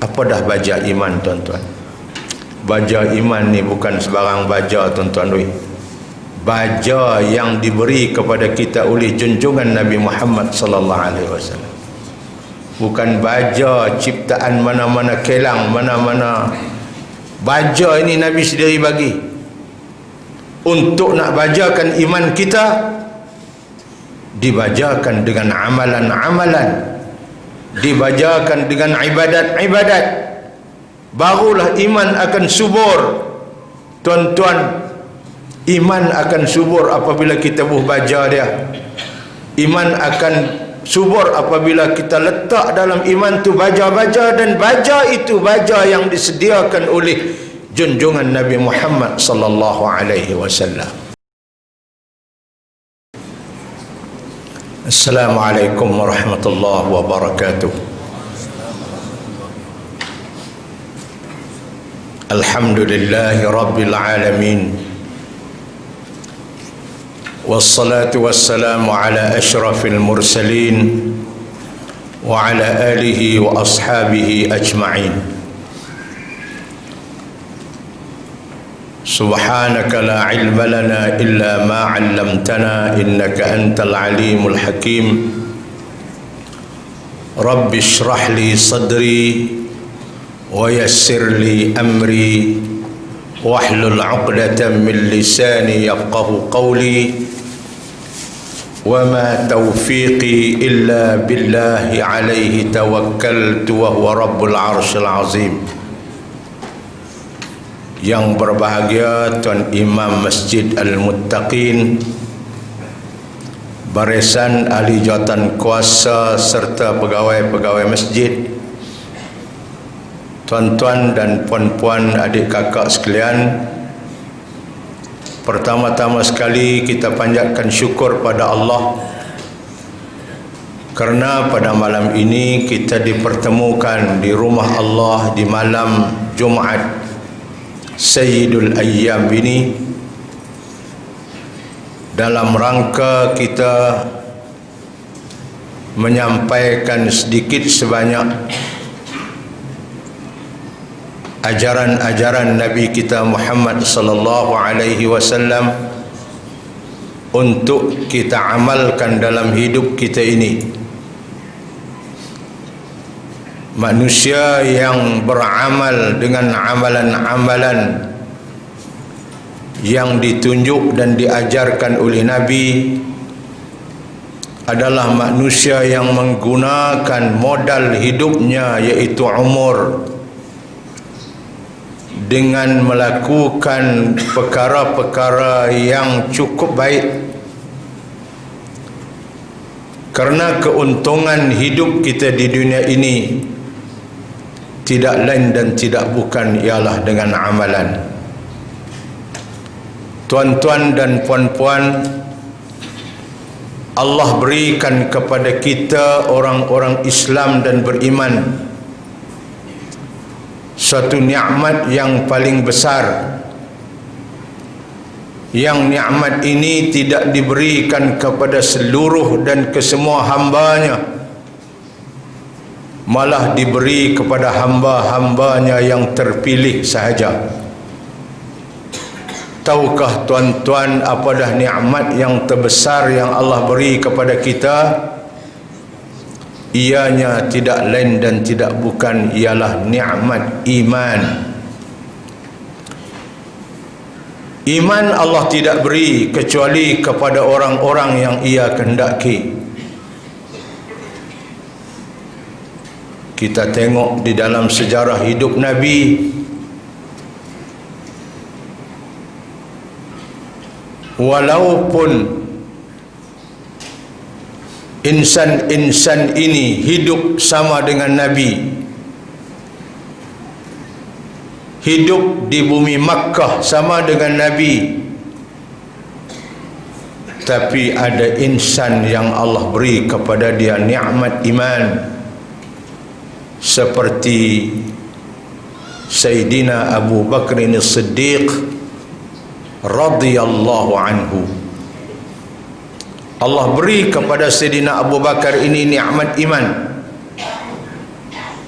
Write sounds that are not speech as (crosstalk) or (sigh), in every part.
apa dah baja iman tuan-tuan? Baja iman ni bukan sebarang baja tuan-tuan -tuan. baja yang diberi kepada kita oleh junjungan Nabi Muhammad sallallahu alaihi wasallam. Bukan baja ciptaan mana-mana kelang mana-mana. Baja ini Nabi sendiri bagi. Untuk nak bajakan iman kita dibajakan dengan amalan-amalan dibajakan dengan ibadat-ibadat. Barulah iman akan subur. Tuan-tuan iman akan subur apabila kita buh baja dia. Iman akan subur apabila kita letak dalam iman tu baja-baja dan baja itu baja yang disediakan oleh junjungan Nabi Muhammad sallallahu alaihi wasallam Assalamualaikum warahmatullahi wabarakatuh. Alhamdulillahi rabbil alamin. Wassalatu wassalamu ala ashrafil mursalin wa ala alihi wa ashabihi ajma'in. سبحانك لا علم لنا إلا ما علمتنا إنك أنت العليم الحكيم. رب اشرح لي صدري ويسر لي أمري واحلل عقدة من لساني يفقه قولي. وما توفيقي إلا بالله عليه توكلت وهو رب العرش العظيم. Yang berbahagia Tuan Imam Masjid Al-Muttaqin barisan ahli jawatan kuasa serta pegawai-pegawai masjid. Tuan-tuan dan puan-puan adik kakak sekalian pertama-tama sekali kita panjatkan syukur pada Allah kerana pada malam ini kita dipertemukan di rumah Allah di malam Jumaat Sayyidul Ayyam ini dalam rangka kita menyampaikan sedikit sebanyak ajaran-ajaran Nabi kita Muhammad sallallahu alaihi wasallam untuk kita amalkan dalam hidup kita ini manusia yang beramal dengan amalan-amalan yang ditunjuk dan diajarkan oleh Nabi adalah manusia yang menggunakan modal hidupnya iaitu umur dengan melakukan perkara-perkara yang cukup baik. Kerana keuntungan hidup kita di dunia ini tidak lain dan tidak bukan ialah dengan amalan. Tuan-tuan dan puan-puan Allah berikan kepada kita orang-orang Islam dan beriman suatu nikmat yang paling besar. Yang nikmat ini tidak diberikan kepada seluruh dan kesemua hambanya malah diberi kepada hamba-hambanya yang terpilih sahaja. Tahukah tuan-tuan apa dah nikmat yang terbesar yang Allah beri kepada kita? Ianya tidak lain dan tidak bukan ialah nikmat iman. Iman Allah tidak beri kecuali kepada orang-orang yang ia kehendaki kita tengok di dalam sejarah hidup Nabi. Walaupun insan-insan ini hidup sama dengan Nabi hidup di bumi Makkah sama dengan Nabi tapi ada insan yang Allah beri kepada dia nikmat iman seperti Sayyidina Abu Bakr As-Siddiq radhiyallahu anhu. Allah beri kepada Sayyidina Abu Bakar ini nikmat iman.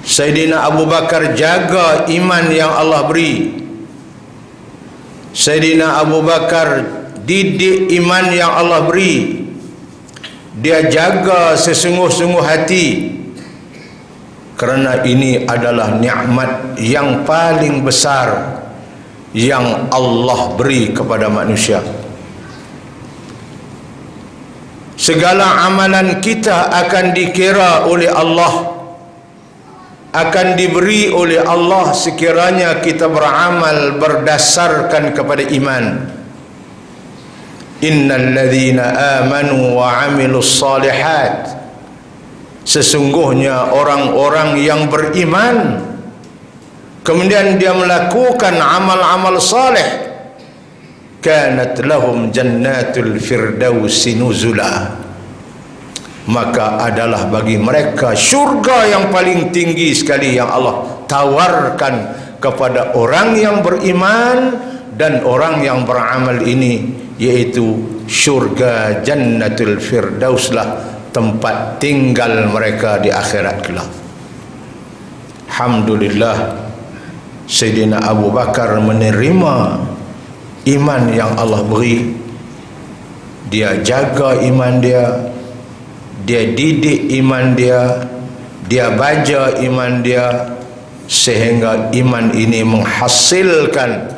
Sayyidina Abu Bakar jaga iman yang Allah beri. Sayyidina Abu Bakar didik iman yang Allah beri. Dia jaga sesungguh-sungguh hati kerana ini adalah nikmat yang paling besar yang Allah beri kepada manusia. Segala amalan kita akan dikira oleh Allah akan diberi oleh Allah sekiranya kita beramal berdasarkan kepada iman. Innal ladzina amanu wa amilus salihat sesungguhnya orang-orang yang beriman kemudian dia melakukan amal-amal saleh kanat lahum jannatul firdausi nuzula. Maka adalah bagi mereka syurga yang paling tinggi sekali yang Allah tawarkan kepada orang yang beriman dan orang yang beramal ini yaitu syurga jannatul firdaus lah tempat tinggal mereka di akhirat kelak. Alhamdulillah Sayyidina Abu Bakar menerima iman yang Allah beri. Dia jaga iman dia dia didik iman dia dia baca iman dia sehingga iman ini menghasilkan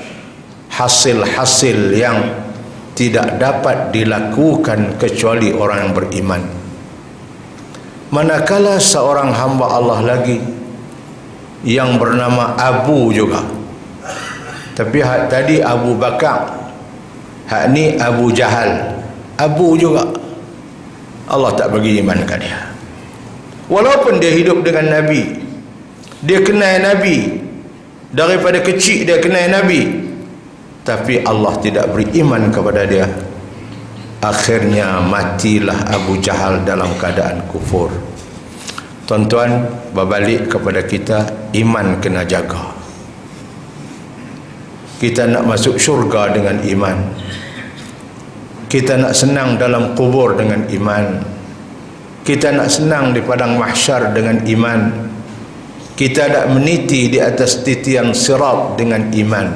hasil-hasil yang tidak dapat dilakukan kecuali orang yang beriman manakala seorang hamba Allah lagi yang bernama Abu juga. Tapi hak tadi Abu Bakar hak ni Abu Jahal. Abu juga. Allah tak bagi iman ke dia. Walaupun dia hidup dengan Nabi dia kenal Nabi. Daripada kecil dia kenal Nabi. Tapi Allah tidak beri iman kepada dia akhirnya matilah Abu Jahal dalam keadaan kufur. Tuan-tuan berbalik kepada kita iman kena jaga. Kita nak masuk syurga dengan iman. Kita nak senang dalam kubur dengan iman. Kita nak senang di padang mahsyar dengan iman. Kita nak meniti di atas titian sirat dengan iman.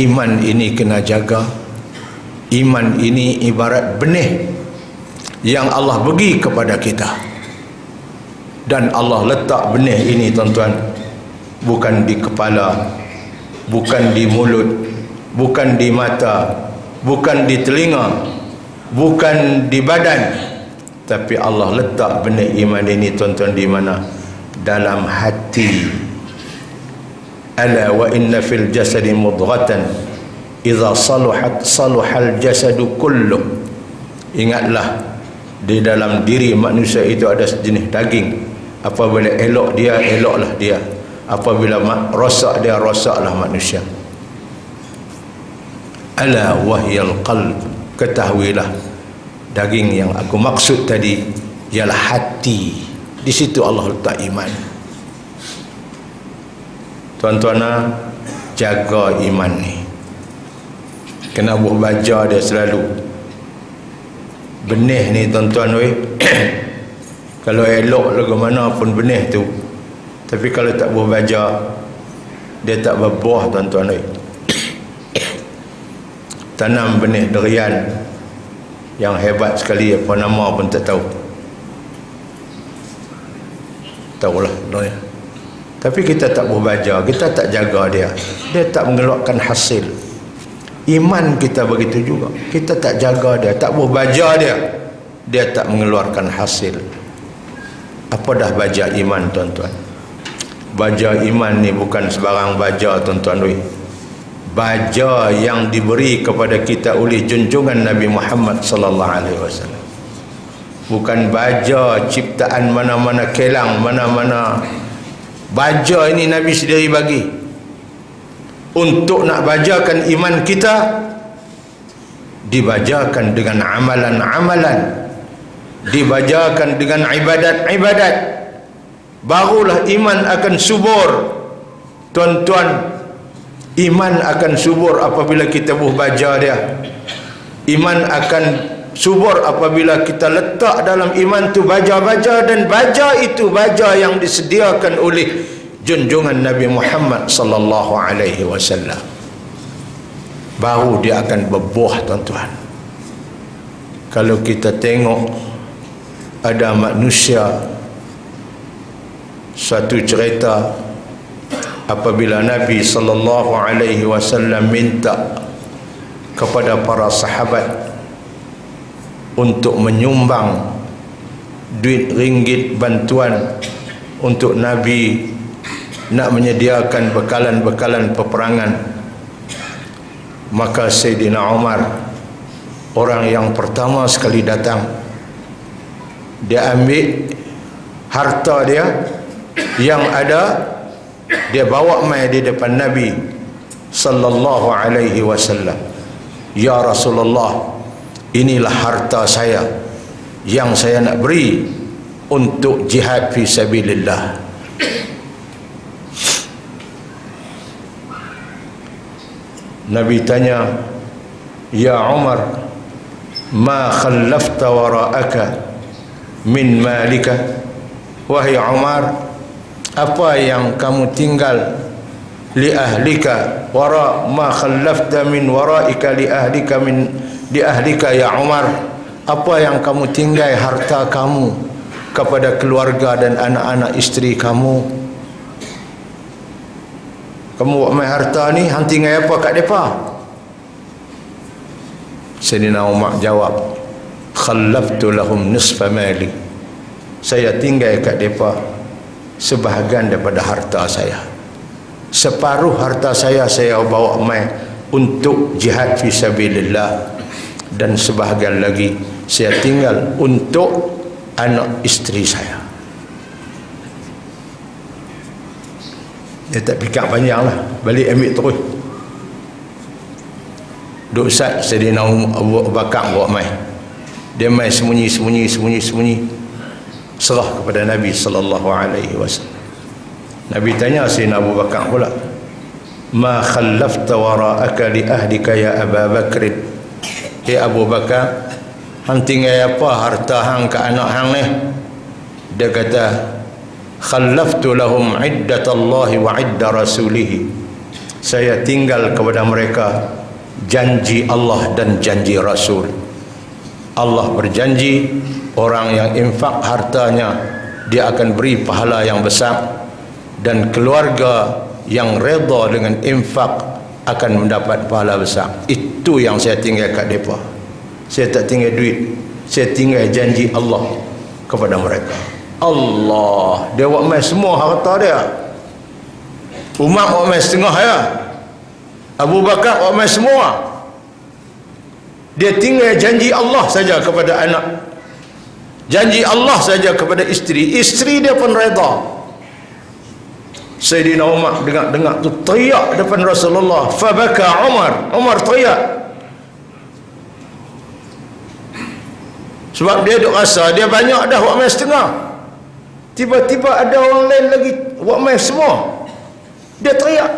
Iman ini kena jaga iman ini ibarat benih yang Allah bagi kepada kita. Dan Allah letak benih ini tuan-tuan bukan di kepala bukan di mulut bukan di mata bukan di telinga bukan di badan. Tapi Allah letak benih iman ini tuan-tuan di mana? Dalam hati. Ala wa inna fil jasadi mudghatan idza saluhat saluhal jasadu kullu ingatlah di dalam diri manusia itu ada sejenis daging. Apabila elok dia eloklah dia. Apabila rosak dia rosaklah manusia. Ala wahyal qalb. Ketahuilah daging yang aku maksud tadi ialah hati. Di situ Allah letak iman. Tuan-tuan ah, jaga iman ni kena buat baca dia selalu. Benih ni tuan-tuan weh (coughs) kalau elok lagu mana pun benih tu. Tapi kalau tak buat baca dia tak berbuah tuan-tuan weh (coughs) tanam benih derian yang hebat sekali apa nama pun tak tahu. Tahulah derian tapi kita tak berbaja, kita tak jaga dia. Dia tak mengeluarkan hasil. Iman kita begitu juga. Kita tak jaga dia, tak berbaja dia. Dia tak mengeluarkan hasil. Apa dah baja iman tuan-tuan? Baja iman ni bukan sebarang baja tuan-tuan. Baja yang diberi kepada kita oleh junjungan Nabi Muhammad sallallahu alaihi wasallam. Bukan baja ciptaan mana-mana kelang, mana-mana baca ini Nabi sendiri bagi untuk nak bacakan iman kita dibacakan dengan amalan-amalan. Dibacakan dengan ibadat-ibadat. Barulah iman akan subur. Tuan-tuan iman akan subur apabila kita buh baca dia. Iman akan subur apabila kita letak dalam iman tu baja-baja dan baja itu baja yang disediakan oleh junjungan Nabi Muhammad sallallahu alaihi wasallam. Baru dia akan berbuah tuan-tuan. Kalau kita tengok ada manusia satu cerita apabila Nabi sallallahu alaihi wasallam minta kepada para sahabat untuk menyumbang duit ringgit bantuan untuk Nabi nak menyediakan bekalan-bekalan peperangan maka Sayyidina Umar orang yang pertama sekali datang dia ambil harta dia yang ada dia bawa mai di depan Nabi sallallahu alaihi wasallam. Ya Rasulullah inilah harta saya yang saya nak beri untuk jihad fi sabilillah Nabi tanya Ya Umar ma khallafta wara'aka min malika? Wahai Umar apa yang kamu tinggal li ahlika? Wara ma khallafta min wara'ika li ahlika min di ahlika ya Umar? Apa yang kamu tinggal harta kamu kepada keluarga dan anak-anak isteri kamu kamu buat main harta ni hang tinggal apa kat depa? Sayyidina Umar jawab khallaftu lahum nisfa mali. Saya tinggal kat depa sebahagian daripada harta saya. Separuh harta saya saya bawa mai untuk jihad fi sabilillah. Dan sebahagian lagi saya tinggal untuk anak isteri saya dia tak pikir panjang lah. Balik ambil terus. Duk sat Sayyidina Abu Bakar buat mai. Dia mai sembunyi sembunyi sembunyi sembunyi. Serah kepada Nabi sallallahu alaihi wasallam. Nabi tanya Sayyidina Abu Bakar pula. Ma khallafta wara'aka li ahlika ya Abu Bakr. Eh Abu Bakar Hang tinggal apa harta hang ke anak hang ni? Dia kata Khallaftu lahum iddatallahi wa idda rasulihi. Saya tinggal kepada mereka Janji Allah dan janji Rasul. Allah berjanji Orang yang infak hartanya Dia akan beri pahala yang besar Dan keluarga yang reda dengan infak akan mendapat pahala besar. Itu yang saya tinggal kat mereka saya tak tinggal duit. Saya tinggal janji Allah kepada mereka Allah. Dia buat main semua harta dia. Umar buat main setengah ya. Abu Bakar buat main semua. Dia tinggal janji Allah saja kepada anak. Janji Allah saja kepada isteri. Isteri dia pun reda. Sayyidina Umar dengar-dengar tu teriak depan Rasulullah. Fabaka Umar. Umar teriak. Sebab dia duk rasa dia banyak dah buat main setengah tiba-tiba ada orang lain lagi buat main semua dia teriak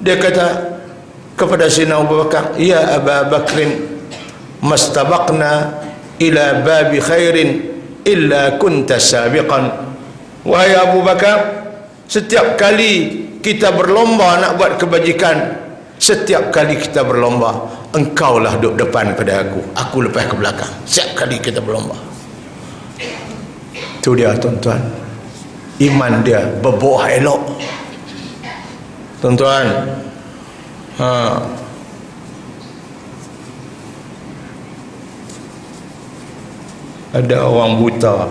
dia kata kepada Sayyidina Abu Bakar ya Abu Bakrin mastabaqna ila babi khairin illa kunta sabiqan wahai Abu Bakar Setiap kali kita berlomba nak buat kebajikan, setiap kali kita berlomba, engkaulah duduk depan pada aku. Aku lepas ke belakang. Setiap kali kita berlomba. Itu dia tuan-tuan. Iman dia berbuah elok. Tuan-tuan. Ha. Ada orang buta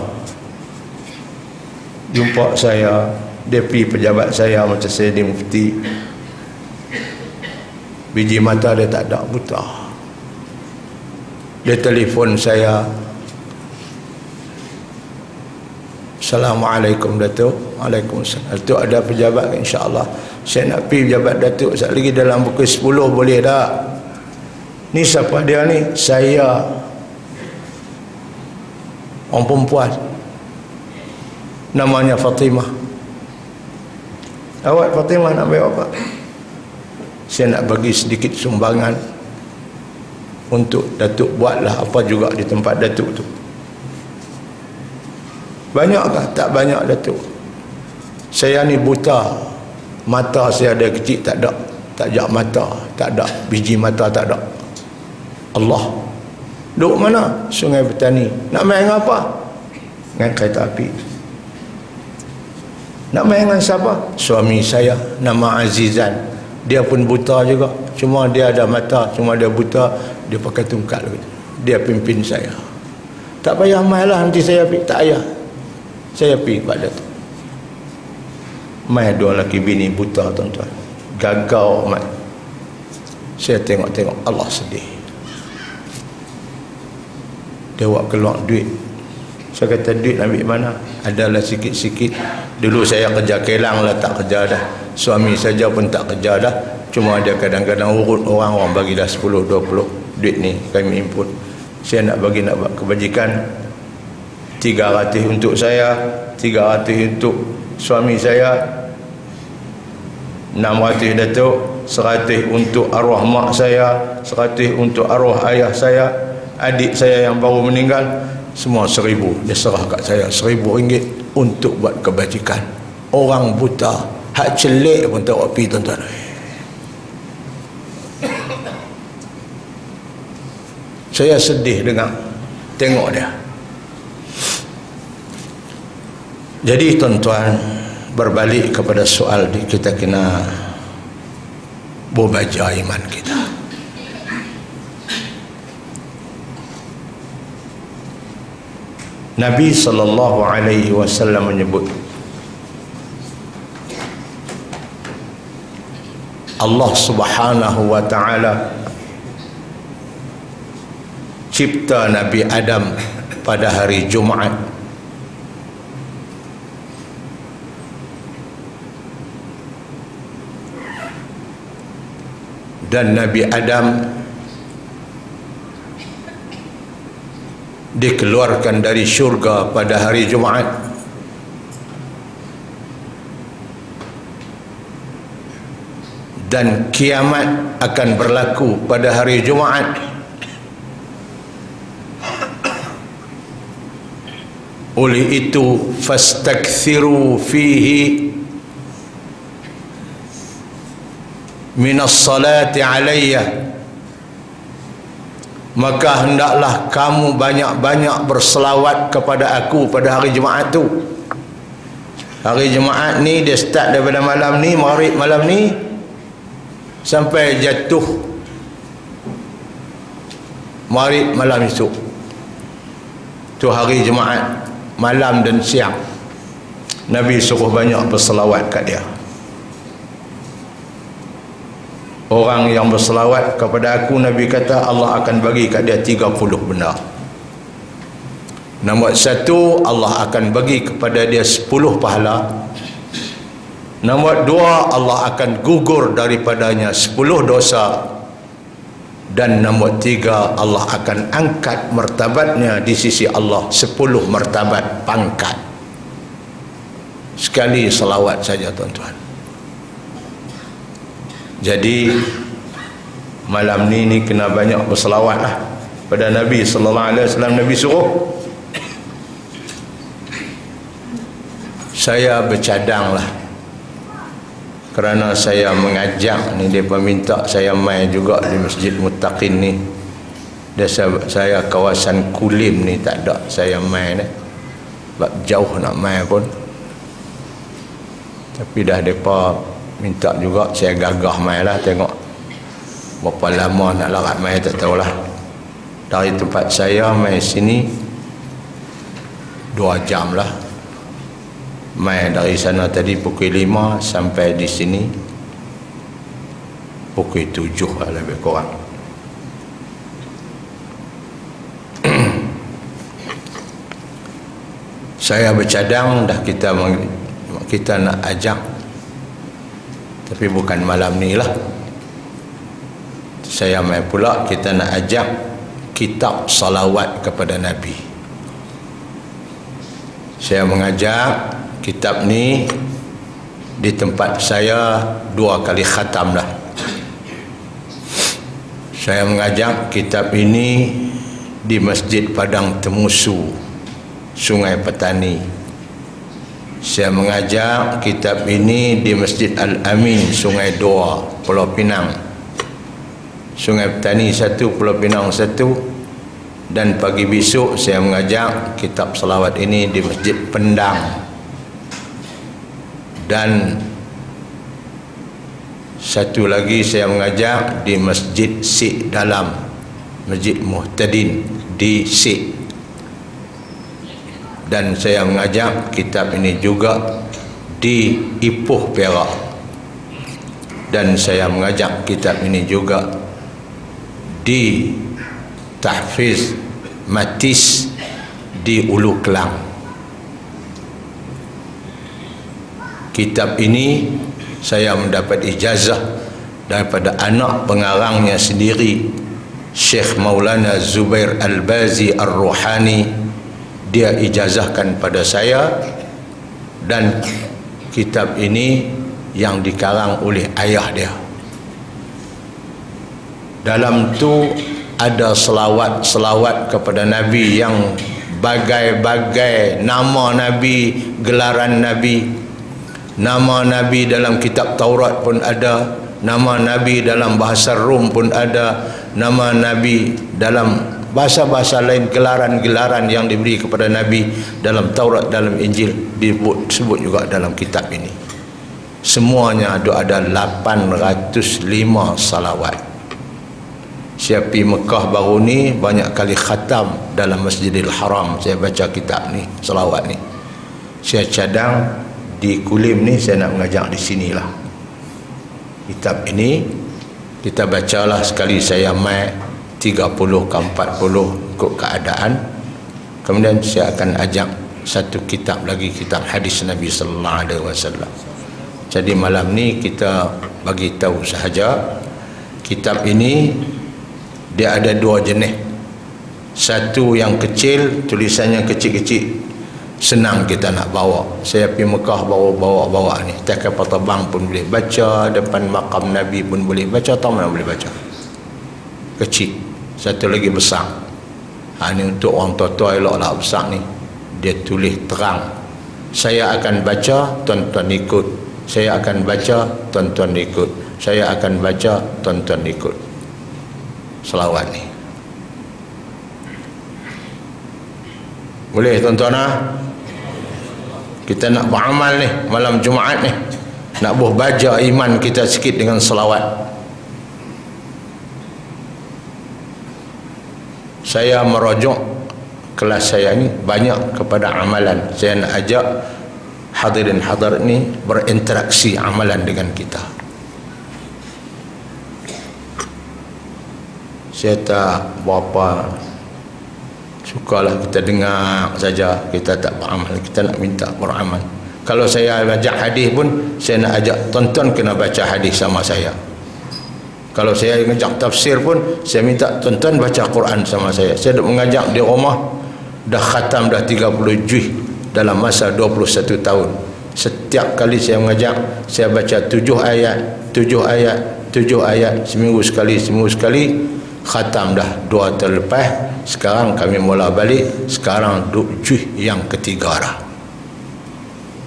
jumpa saya pergi pejabat saya macam saya di mufti biji mata dia tak ada buta dia telefon saya Assalamualaikum Datuk. Waalaikumsalam. Datuk ada pejabat insyaAllah. Saya nak pergi pejabat Datuk. Sekali lagi dalam pukul 10 boleh tak? Ni siapa dia ni? Saya. Orang perempuan. Namanya Fatimah. Awak Fatimah nak bayar apa? Saya nak bagi sedikit sumbangan untuk Datuk buatlah apa juga di tempat Datuk tu banyakkah tak banyak Datuk. Saya ni buta. Mata saya ada kecil tak ada. Tak jak mata tak ada. Biji mata tak ada. Allah. Duduk mana? Sungai petani. Nak main dengan apa? Dengan kereta api. Nak main dengan siapa? Suami saya. Nama Azizan. Dia pun buta juga. Cuma dia ada mata cuma dia buta dia pakai tungkat dia pimpin saya. Tak payah main lah nanti saya tak payah saya pergi pada tu main dua lelaki bini buta tuan-tuan. Gagau amat saya tengok-tengok Allah sedih. Dia buat keluar duit. Saya kata duit ambil mana? Adalah sikit-sikit. Dulu saya kerja kelang lah tak kerja dah. Suami saja pun tak kerja dah. Cuma dia kadang-kadang urut orang orang bagi dah 10-20 duit ni kami input. Saya nak bagi nak buat kebajikan 300 untuk saya 300 untuk suami saya 600 datuk 100 untuk arwah mak saya 100 untuk arwah ayah saya adik saya yang baru meninggal semua seribu. Dia serah kat saya seribu ringgit untuk buat kebajikan. Orang buta hak celik pun tak pergi tuan-tuan. Saya sedih dengan tengok dia jadi tuan-tuan berbalik kepada soal kita kena berbaja iman kita. Nabi sallallahu alaihi wasallam menyebut Allah Subhanahu wa taala cipta Nabi Adam pada hari Jumaat dan Nabi Adam dikeluarkan dari syurga pada hari Jumaat. Dan kiamat akan berlaku pada hari Jumaat. Oleh itu fastakthiru fihi minas salati alayya. Maka hendaklah kamu banyak-banyak berselawat kepada aku pada hari Jumaat tu. Hari Jumaat ni dia start daripada malam ni maghrib malam ni sampai jatuh maghrib malam esok. Tu hari Jumaat malam dan siang. Nabi suruh banyak berselawat kat dia orang yang berselawat kepada aku Nabi kata Allah akan bagi kat dia 30 benda nombor satu Allah akan bagi kepada dia 10 pahala. Nombor dua Allah akan gugur daripadanya 10 dosa. Dan nombor tiga Allah akan angkat martabatnya di sisi Allah 10 martabat pangkat. Sekali selawat saja tuan-tuan jadi malam ni ni kena banyak berselawat lah. Pada Nabi sallallahu alaihi wasallam Nabi suruh. Saya bercadang lah. Kerana saya mengajak ni dia minta saya main juga di Masjid Muttaqin ni. Dia saya, saya kawasan Kulim ni tak ada saya main eh. sebab jauh nak main pun. Tapi dah mereka minta juga saya gagah main lah tengok berapa lama nak larat main tak tahulah. Dari tempat saya main sini dua jam lah. Main dari sana tadi pukul lima sampai di sini pukul tujuh lah lebih kurang. (clears throat) Saya bercadang dah kita kita nak ajak tapi bukan malam ni lah. Saya main pula kita nak ajak kitab salawat kepada Nabi. Saya mengajak kitab ni di tempat saya dua kali khatam lah. Saya mengajak kitab ini di Masjid Padang Temusu Sungai Petani saya mengajak kitab ini di Masjid Al-Amin Sungai Dua Pulau Pinang. Sungai Petani satu Pulau Pinang satu. Dan pagi besok saya mengajak kitab selawat ini di Masjid Pendang. Dan satu lagi saya mengajak di Masjid Sik Dalam Masjid Muhtadin di Sik dan saya mengajak kitab ini juga di Ipoh Perak. Dan saya mengajak kitab ini juga di Tahfiz Matis di Ulu Kelang. Kitab ini saya mendapat ijazah daripada anak pengarangnya sendiri Syekh Maulana Zubair Al-Bazi Ar-Ruhani dia ijazahkan pada saya dan kitab ini yang dikarang oleh ayah dia. Dalam tu ada selawat-selawat kepada Nabi yang bagai-bagai nama Nabi, gelaran Nabi. Nama Nabi dalam kitab Taurat pun ada Nama Nabi dalam bahasa Rom pun ada Nama Nabi dalam bahasa-bahasa lain Gelaran-gelaran yang diberi kepada Nabi Dalam Taurat, dalam Injil Disebut juga dalam kitab ini. Semuanya ada ada 805 salawat. Siapi Mekah baru ni Banyak kali khatam dalam Masjidil Haram. Saya baca kitab ni, salawat ni. Saya cadang di Kulim ni saya nak mengajak di sinilah kitab ini kita bacalah sekali saya mai 30 ke 40 ikut keadaan. Kemudian saya akan ajak satu kitab lagi kitab hadis Nabi sallallahu alaihi wasallam. Jadi malam ni kita bagi tahu sahaja kitab ini dia ada dua jenis. Satu yang kecil tulisannya kecil-kecil senang kita nak bawa. Saya pergi Mekah bawa-bawa-bawa ni. Tak kapal terbang pun boleh baca depan makam Nabi pun boleh baca atau mana boleh baca? Kecil satu lagi besar. Ha, ni untuk orang tua-tua elok lah besar ni. Dia tulis terang. Saya akan baca tuan-tuan ikut. Saya akan baca tuan-tuan ikut. Saya akan baca tuan-tuan ikut. Selawat ni. Boleh tuan-tuan ha? kita nak beramal ni malam Jumaat ni. Nak buh baca iman kita sikit dengan selawat saya merujuk kelas saya ni banyak kepada amalan. Saya nak ajak hadirin hadir ni berinteraksi amalan dengan kita. Saya tak berapa sukalah kita dengar saja. Kita tak beramal kita nak minta beramal. Kalau saya baca hadis pun saya nak ajak tonton kena baca hadis sama saya kalau saya ngajak tafsir pun saya minta tonton baca Quran sama saya. Saya dah mengajak di rumah dah khatam dah 30 juz dalam masa 21 tahun. Setiap kali saya mengajak saya baca 7 ayat 7 ayat 7 ayat seminggu sekali seminggu sekali khatam dah dua terlepas. Sekarang kami mula balik sekarang duk juh yang ketiga dah.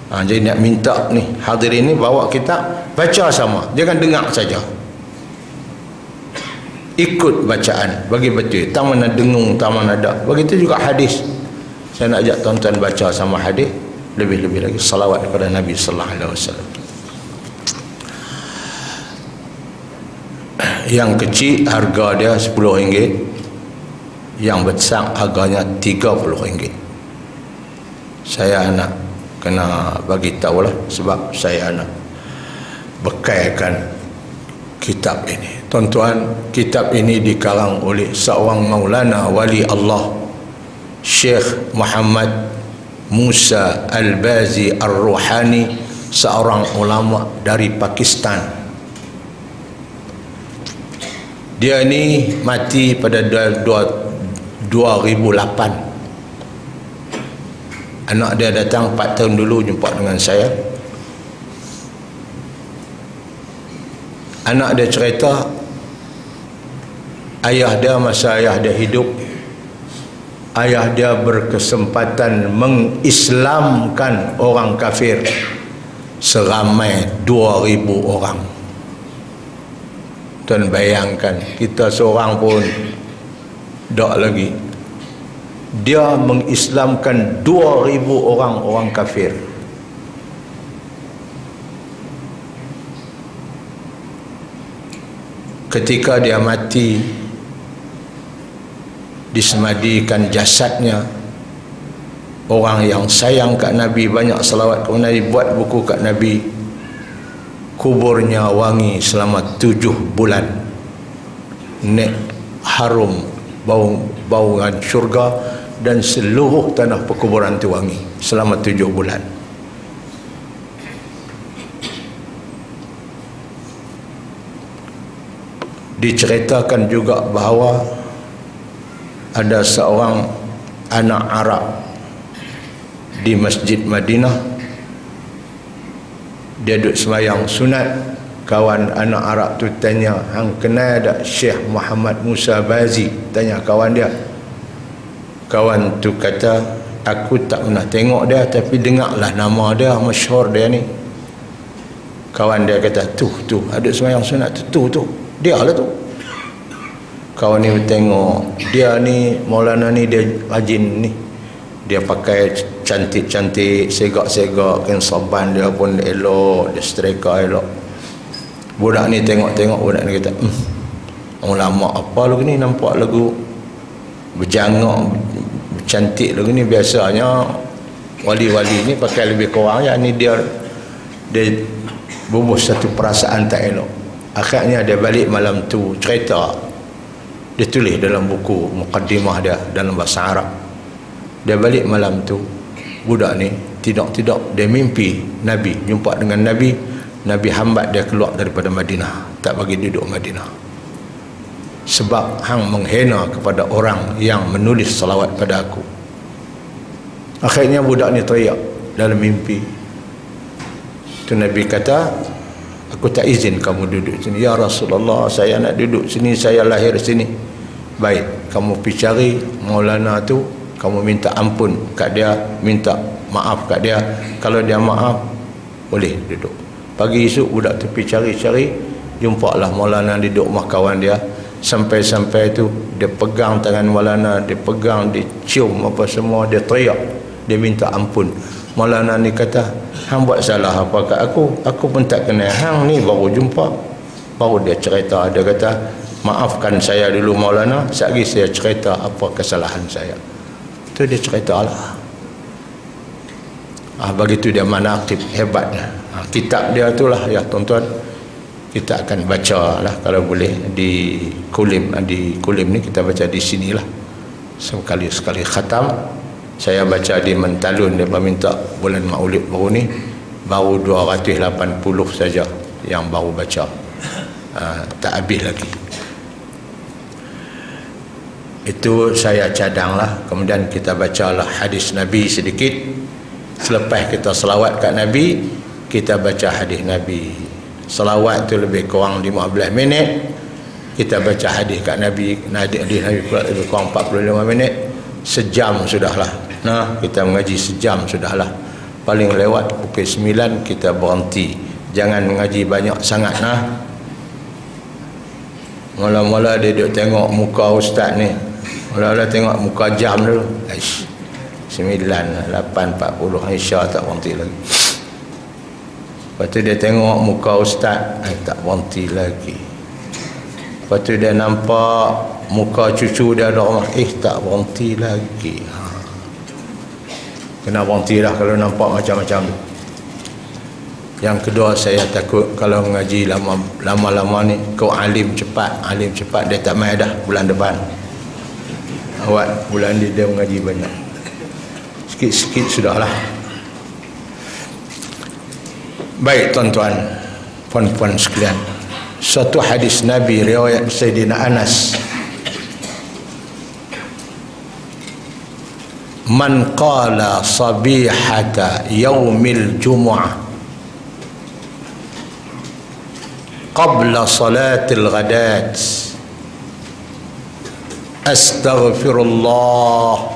Ha, jadi nak minta ni hadirin ni bawa kita baca sama. Jangan dengar saja ikut bacaan. Bagi betul. Tak mana dengung tak mana ada begitu juga hadis. Saya nak ajak tuan-tuan baca sama hadis lebih-lebih lagi salawat kepada Nabi sallallahu alaihi wasallam. Yang kecil harga dia RM10 yang besar harganya RM30 saya nak kena bagi tahu lah sebab saya nak bekalkan kitab ini tuan-tuan kitab ini dikarang oleh seorang maulana wali Allah Syekh Muhammad Musa Al-Bazi Ar-Ruhani seorang ulama dari Pakistan. Dia ni mati pada 2008 anak dia datang 4 tahun dulu jumpa dengan saya anak dia cerita ayah dia masa ayah dia hidup ayah dia berkesempatan mengislamkan orang kafir. Seramai 2000 orang. Tuan bayangkan kita seorang pun tak lagi. Dia mengislamkan 2000 orang orang kafir ketika dia mati disemadikan jasadnya. Orang yang sayang kat Nabi banyak selawat kepada Nabi buat buku kat Nabi. Kuburnya wangi selama tujuh bulan. Nek harum bau bauan syurga dan seluruh tanah perkuburan itu wangi selama tujuh bulan diceritakan juga bahawa ada seorang anak Arab di Masjid Madinah. Dia duduk semayang sunat. Kawan anak Arab tu tanya hang kenal tak Syekh Muhammad Musa Bazi? Tanya kawan dia. Kawan tu kata aku tak pernah tengok dia tapi dengarlah nama dia masyhur dia ni. Kawan dia kata tu tu ada semayang sunat tu tu tu dia lah tu. Kawan ni tengok dia ni Maulana ni dia rajin ni. Dia pakai cantik-cantik segak-segak kan saban dia pun elok dia setrika elok. Budak ni tengok-tengok budak ni kata hmm, lama apa lagu ni nampak lagu berjangak cantik lagu ni? Biasanya wali-wali ni pakai lebih kurang ya ni dia dia bubuh satu perasaan tak elok akhirnya dia balik malam tu cerita. Dia tulis dalam buku mukaddimah dia dalam bahasa Arab. Dia balik malam tu budak ni tidak-tidak dia mimpi Nabi jumpa dengan Nabi. Nabi hambat dia keluar daripada Madinah. Tak bagi duduk Madinah. Sebab hang menghina kepada orang yang menulis salawat pada aku. Akhirnya budak ni teriak dalam mimpi. Tu Nabi kata aku tak izin kamu duduk sini. Ya Rasulullah saya nak duduk sini saya lahir sini. Baik kamu pergi cari Maulana tu kamu minta ampun kat dia minta maaf kat dia. Kalau dia maaf boleh duduk. Pagi esok budak tu pergi cari-cari jumpa lah Maulana duduk rumah kawan dia. Sampai-sampai tu dia pegang tangan Maulana dia pegang dia cium apa semua dia teriak. Dia minta ampun Maulana ni kata hang buat salah apa kat aku? Aku pun tak kenal. Hang ni baru jumpa. Baru dia cerita. Dia kata maafkan saya dulu Maulana. Sekali saya cerita apa kesalahan saya. Tu dia cerita lah. Ah, begitu dia mana aktif hebatnya ah, kitab dia tu lah ya tuan-tuan. Kita akan baca lah kalau boleh di kulim. Di kulim ni kita baca di sinilah sekali sekali khatam saya baca di Mentalun dia minta bulan maulid baru ni baru 280 saja yang baru baca. Uh, tak habis lagi. Itu saya cadang lah kemudian kita baca lah hadis Nabi sedikit. Selepas kita selawat kat Nabi kita baca hadis Nabi. Selawat tu lebih kurang 15 minit. Kita baca hadis kat Nabi hadis Nabi lebih kurang 45 minit. Sejam sudahlah Nah, kita mengaji sejam sudahlah. Paling lewat pukul 9 kita berhenti. Jangan mengaji banyak sangat nah. Mula-mula dia duduk tengok muka ustaz ni. Mula-mula tengok muka jam dulu. Aish. 9, 8, 40 Aisyah tak berhenti lagi. Lepas tu dia tengok muka ustaz. Eh, tak berhenti lagi. Lepas tu dia nampak muka cucu dia ada rumah. Eh tak berhenti lagi. Kena berhenti dah kalau nampak macam-macam. Yang kedua saya takut kalau mengaji lama-lama ni kau alim cepat alim cepat dia tak main dah bulan depan. Awak bulan ni dia mengaji banyak. Sikit-sikit sudahlah. Baik tuan-tuan puan-puan sekalian. Satu hadis Nabi riwayat Sayyidina Anas من قال صبيحة يوم الجمعة قبل صلاة الغداة أستغفر الله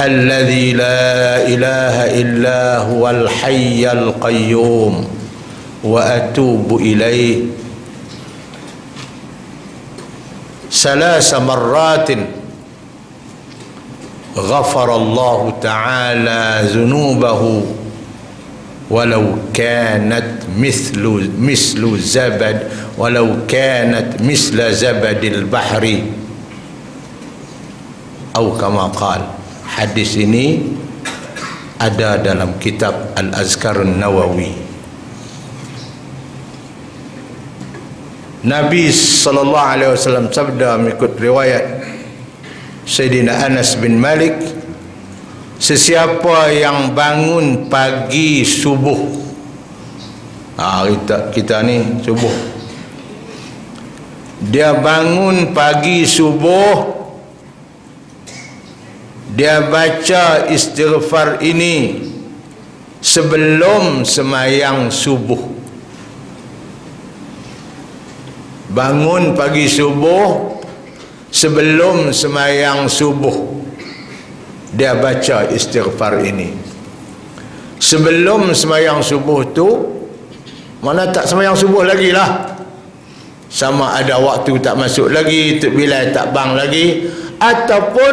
الذي لا إله إلا هو الحي القيوم وأتوب إليه. ثلاث مرات غفر الله تعالى ذنوبه ولو كانت مثل مثل زبد ولو كانت مثل زبد البحر أو كما قال hadis ini ada dalam kitab Al-Azkar Nawawi Nabi sallallahu alaihi wasallam sabda mengikut riwayat Sayyidina Anas bin Malik sesiapa yang bangun pagi subuh. Ha, kita, kita ni subuh. Dia bangun pagi subuh dia baca istighfar ini sebelum semayang subuh. Bangun pagi subuh sebelum semayang subuh dia baca istighfar ini. Sebelum semayang subuh tu mana tak semayang subuh lagi lah. Sama ada waktu tak masuk lagi bila tak bang lagi ataupun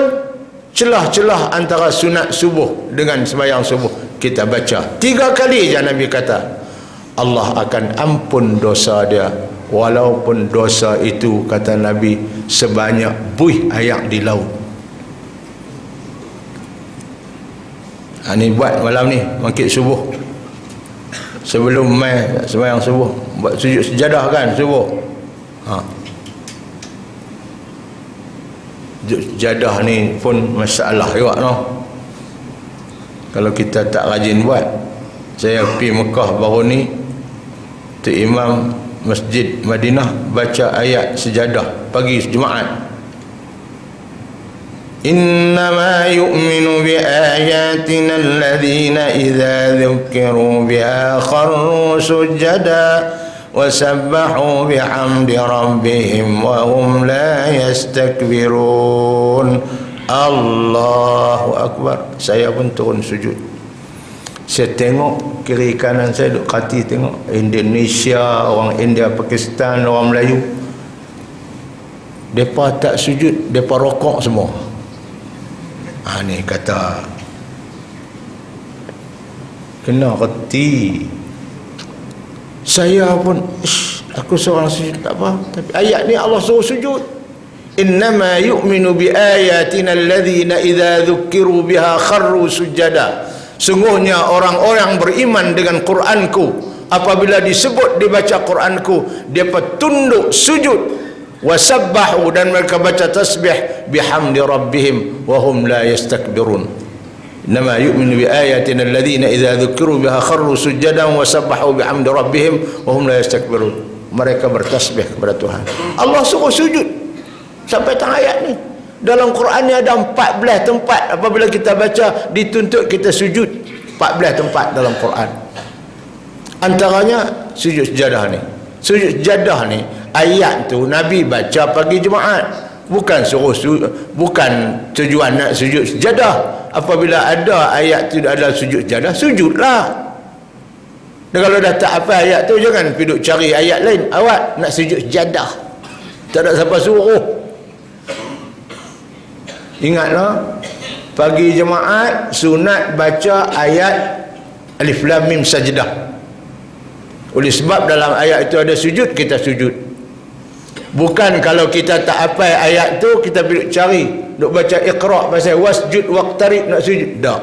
celah-celah antara sunat subuh dengan sembahyang subuh. Kita baca. Tiga kali je Nabi kata Allah akan ampun dosa dia walaupun dosa itu kata Nabi sebanyak buih ayak di laut ha, ni buat malam ni mangkit subuh sebelum mai sembahyang subuh buat sujud sejadah kan subuh ha. jadah ni pun masalah juga no. kalau kita tak rajin buat saya pergi Mekah baru ni tu imam masjid Madinah baca ayat sejadah pagi Jumaat إنما يؤمن بآياتنا الذين إذا ذكروا بها خروا سجداً وسبحوا بحمد ربهم وهم لا يستكبرون الله أكبر saya pun turun sujud saya tengok kiri kanan saya duk kati tengok. Indonesia orang India Pakistan orang Melayu. Mereka tak sujud mereka rokok semua. Ha, ni kata. Kena reti. Saya pun aku seorang sujud tak apa. Tapi ayat ni Allah suruh sujud. Innama yu'minu bi ayatina alladhina idza dhukiru biha kharru sujada sungguhnya orang-orang beriman dengan Quranku apabila disebut dibaca Quranku dia tunduk sujud wasabbahu dan mereka baca tasbih bihamdi rabbihim wa hum la yastakbirun ayatina alladhina idza dzukiru biha kharru sujadan wa sabbahu bihamdi rabbihim wa hum la yastakbirun. Mereka bertasbih kepada Tuhan. Allah suruh sujud sampai tengah ayat ni. Dalam Quran ni ada 14 tempat. Apabila kita baca dituntut kita sujud. 14 tempat dalam Quran. Antaranya sujud sejadah ni. Sujud sejadah ni ayat tu Nabi baca pagi Jumaat. Bukan suruh su bukan tujuan nak sujud sejadah. Apabila ada ayat tu adalah sujud sejadah sujudlah. Dan kalau dah tak apa ayat tu jangan pergi cari ayat lain. Awak nak sujud sejadah. Tak ada siapa suruh ingatlah pagi jemaat sunat baca ayat alif lam mim sajdah oleh sebab dalam ayat itu ada sujud kita sujud Bukan kalau kita tak apa ayat tu kita pergi cari, duk baca Iqra pasal wasjud waqtarib nak sujud. Tak.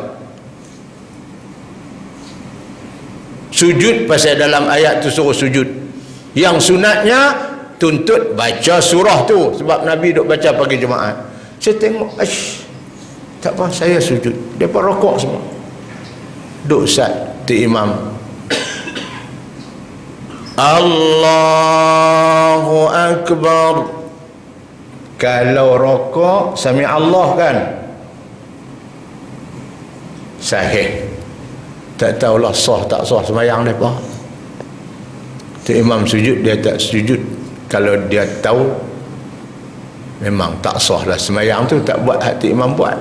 Sujud pasal dalam ayat tu suruh sujud. Yang sunatnya tuntut baca surah tu sebab Nabi duk baca pagi Jumaat. Saya tengok, ash, tak apa saya sujud. Depa rokok semua. Duk sat tu imam. (coughs) Allahu Akbar. Kalau rokok Sami Allah kan? Sahih. Tak tahulah sah tak sah semayang mereka Tu imam sujud Dia tak sujud. Kalau dia tahu memang tak sah lah semayang tu tak buat hati imam buat.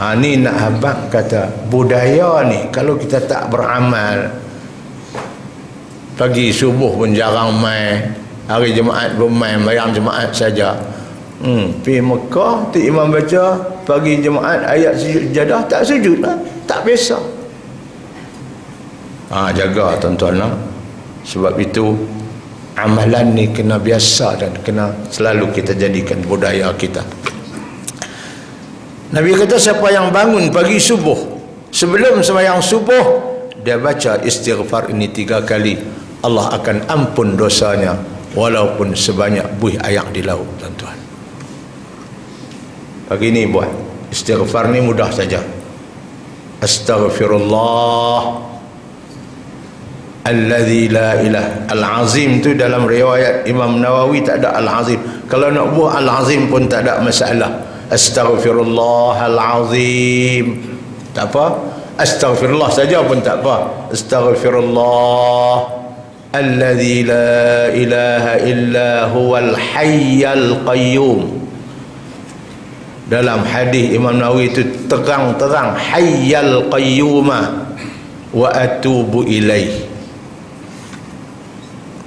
Ha, ni nak habak kata budaya ni kalau kita tak beramal pagi subuh pun jarang main hari jemaat pun main bayang jemaat saja. Hmm, pergi Mekah tu imam baca pagi jemaat ayat sujud jadah tak sujud lah tak biasa. Ha, jaga tuan-tuan lah. Sebab itu amalan ni kena biasa dan kena selalu kita jadikan budaya kita. Nabi kata siapa yang bangun pagi subuh sebelum sembahyang subuh dia baca istighfar ini tiga kali. Allah akan ampun dosanya walaupun sebanyak buih ayak di laut tuan-tuan. Pagi ni buat istighfar ni mudah saja. Astaghfirullah Alladhi la ilah. Al-Azim tu dalam riwayat Imam Nawawi tak ada Al-Azim. Kalau nak buah Al-Azim pun tak ada masalah. Astaghfirullah Al-Azim. Tak apa. Astaghfirullah saja pun tak apa. Astaghfirullah. Alladhi la ilaha illa huwal hayyal qayyum. Dalam hadis Imam Nawawi itu terang-terang Hayyal qayyumah Wa atubu ilaih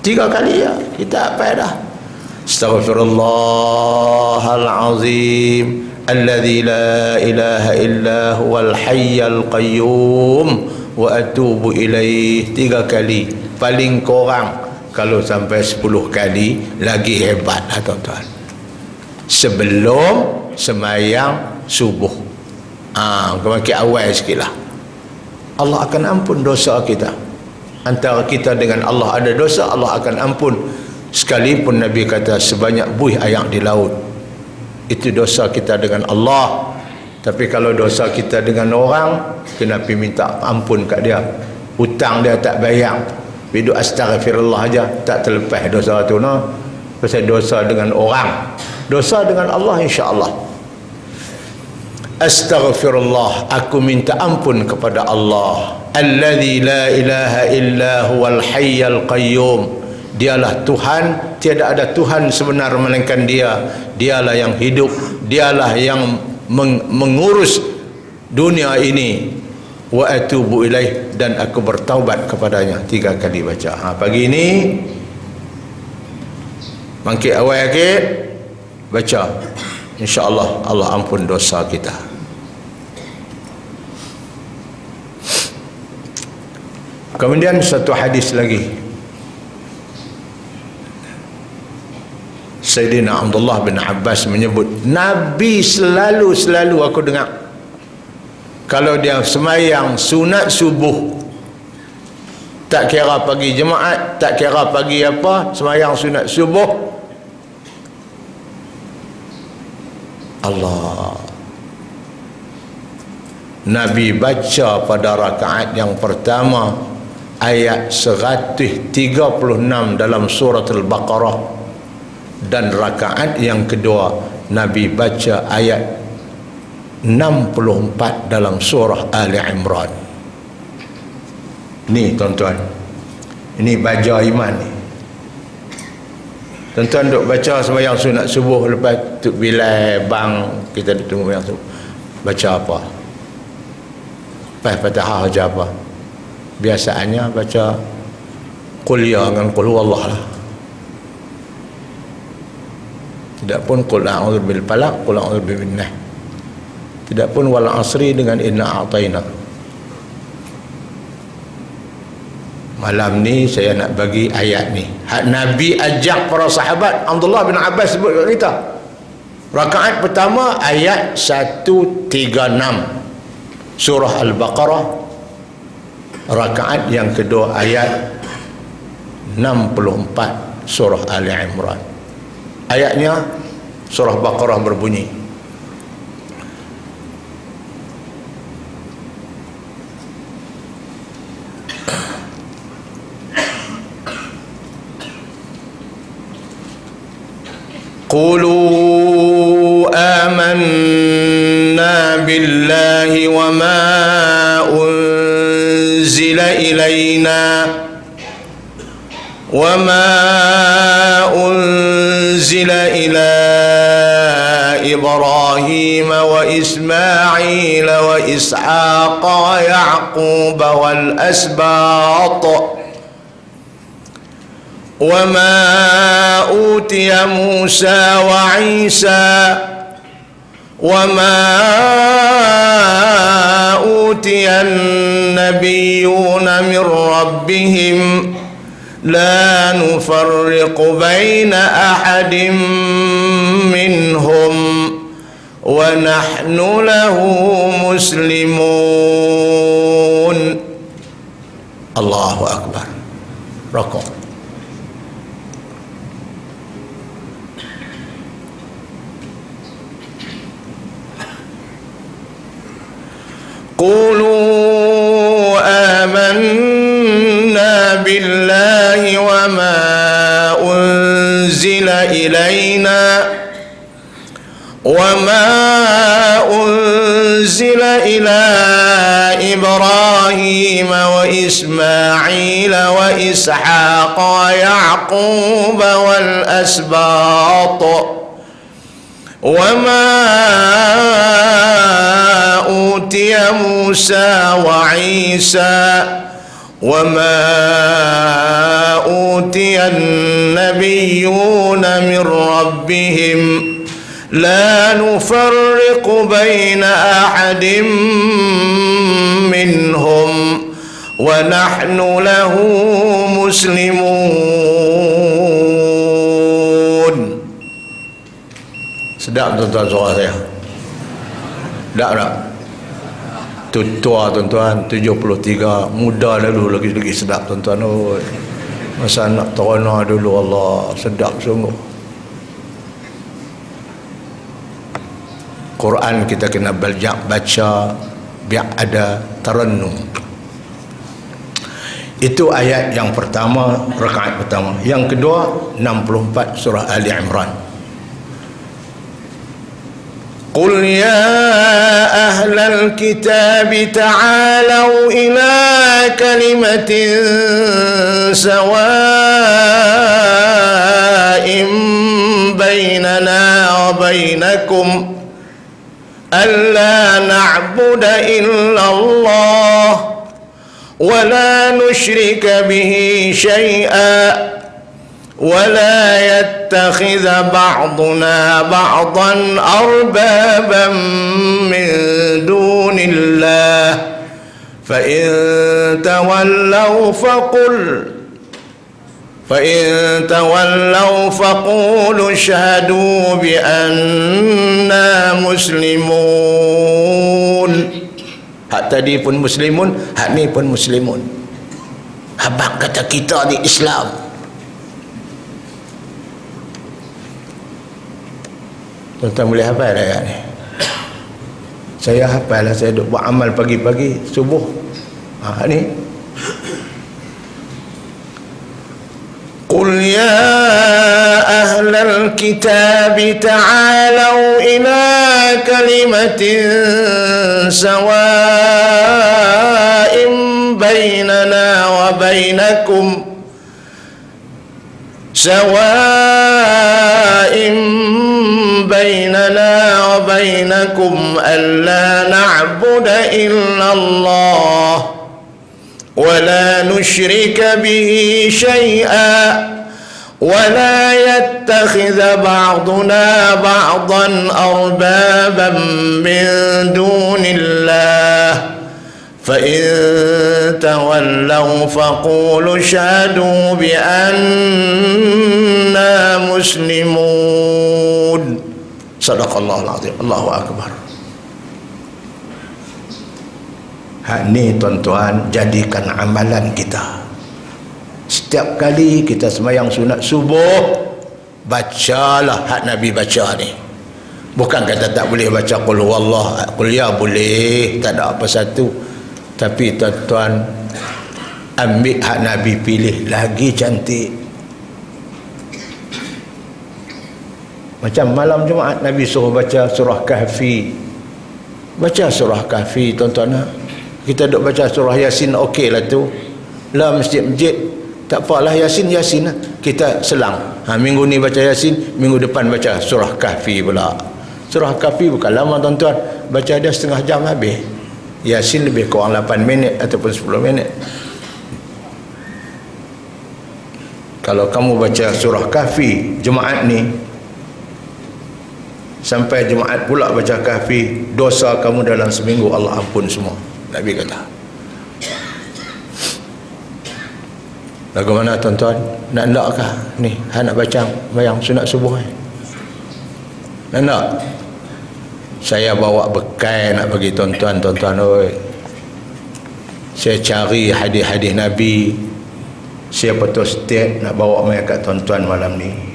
tiga kali ya. Kita apa dah. Astaghfirullahalazim. Alladzi la ilaha illa huwal hayyal qayyum. Wa atubu ilaih tiga kali. Paling kurang kalau sampai sepuluh kali lagi hebat lah tuan-tuan. Sebelum semayang subuh. Ah ha, kemakin awal sikit lah. Allah akan ampun dosa kita antara kita dengan Allah ada dosa Allah akan ampun. Sekalipun Nabi kata sebanyak buih ayak di laut. Itu dosa kita dengan Allah. Tapi kalau dosa kita dengan orang kena pergi minta ampun kat dia. Hutang dia tak bayar. Hidup astagfirullah aja tak terlepas dosa tu no. Pasal dosa dengan orang. Dosa dengan Allah insya-Allah. Astaghfirullah aku minta ampun kepada Allah alladzi la ilaha illa huwal hayyal qayyum. Dialah Tuhan tiada ada Tuhan sebenar melainkan dia. Dialah yang hidup dialah yang meng mengurus dunia ini. Wa atubu ilaih dan aku bertaubat kepadanya. Tiga kali baca. Ha, pagi ini bangkit awal sikit baca. Insyaallah Allah ampun dosa kita Kemudian satu hadis lagi. Sayyidina Abdullah bin Abbas menyebut Nabi selalu selalu aku dengar. Kalau dia semayang sunat subuh tak kira pagi jemaat tak kira pagi apa semayang sunat subuh. Allah. Nabi baca pada rakaat yang pertama ayat 136 dalam surat Al-Baqarah dan rakaat yang kedua Nabi baca ayat 64 dalam surah Ali Imran. Ni tuan-tuan. Ini baca iman ni. Tuan-tuan duk baca sembahyang sunat subuh lepas tu bila bang kita tunggu yang subuh. Baca apa? Lepas fatihah aja apa biasanya baca qul ya dengan qul huwallah lah. Tidak pun qul a'udzu bil falaq qul a'udzu bin nas tidak pun wal asri dengan inna a'taina malam ni saya nak bagi ayat ni. Nabi ajak para sahabat Abdullah bin Abbas sebut kita. Rakaat pertama ayat 136 surah al-baqarah rakaat yang kedua ayat 64 surah Ali Imran. Ayatnya surah Baqarah berbunyi Qulu amanna billahi wa ma أنزل إلينا وما أنزل إلى إبراهيم وإسماعيل وإسحاق ويعقوب والأسباط وما أوتي موسى وعيسى وما أوتي النبيون من ربهم لا نفرق بين أحد منهم ونحن له مسلمون. الله أكبر. ركع قولوا آمنا بالله وما أنزل إلينا وما أنزل إلى إبراهيم وإسماعيل وإسحاق ويعقوب والأسباط وما أوتي موسى وعيسى وما أوتي النبيون من ربهم لا نفرق بين أحد منهم ونحن له مسلمون. Sedap tuan-tuan suara saya. Tak tak? Tua tuan-tuan 73 muda lalu lagi lagi sedap tuan-tuan. Oh. masa nak terona dulu Allah sedap sungguh. Quran kita kena banyak baca biar ada terennung itu ayat yang pertama rakaat pertama. Yang kedua 64 surah Ali Imran قل يا أهل الكتاب تعالوا إلى كلمة سواء بيننا وبينكم ألا نعبد إلا الله ولا نشرك به شيئا ولا يتخذ بعضنا بعضا أربابا من دون الله. فإن تولوا فقل فإن تولوا فقولوا اشهدوا بأننا مسلمون. Hak tadi pun muslimun hak ni pun muslimun. Habang kata kita ni Islam. Tuan-tuan boleh hafal ayat ni Saya hafal lah Saya duk buat amal pagi-pagi Subuh ha, ni قل يا أهل الكتاب تعالوا إلى كلمة سواء بيننا وبينكم سواء بيننا وبينكم ألا نعبد إلا الله ولا نشرك به شيئا ولا يتخذ بعضنا بعضا أربابا من دون الله فإن تولوا فقولوا اشهدوا بأننا مسلمون Sadaqallahul azim. Allahu akbar. Hak ni tuan-tuan jadikan amalan kita. Setiap kali kita semayang sunat subuh bacalah hak Nabi baca ni. Bukan kata tak boleh baca qul huwallah, qul ya boleh, tak ada apa satu. Tapi tuan-tuan ambil hak Nabi pilih lagi cantik Macam malam Jumaat Nabi suruh baca surah Kahfi. Baca surah Kahfi tuan-tuan. Kita duk baca surah Yasin okey lah tu. Lah masjid-masjid. tak apalah yasin yasin lah. kita selang ha, minggu ni baca yasin minggu depan baca surah kahfi pula surah kahfi bukan lama tuan-tuan baca dia setengah jam habis yasin lebih kurang 8 minit ataupun 10 minit kalau kamu baca surah kahfi jemaat ni sampai jemaat pula baca kahfi dosa kamu dalam seminggu Allah ampun semua Nabi kata Lagu mana tuan-tuan? Nak nakkah ni? Ha nak baca bayang sunat subuh ni. Nak nak? Saya bawa bekal nak bagi tuan-tuan, tuan-tuan oi. Saya cari hadis-hadis Nabi. Saya betul setiap nak bawa mai kat tuan-tuan malam ni.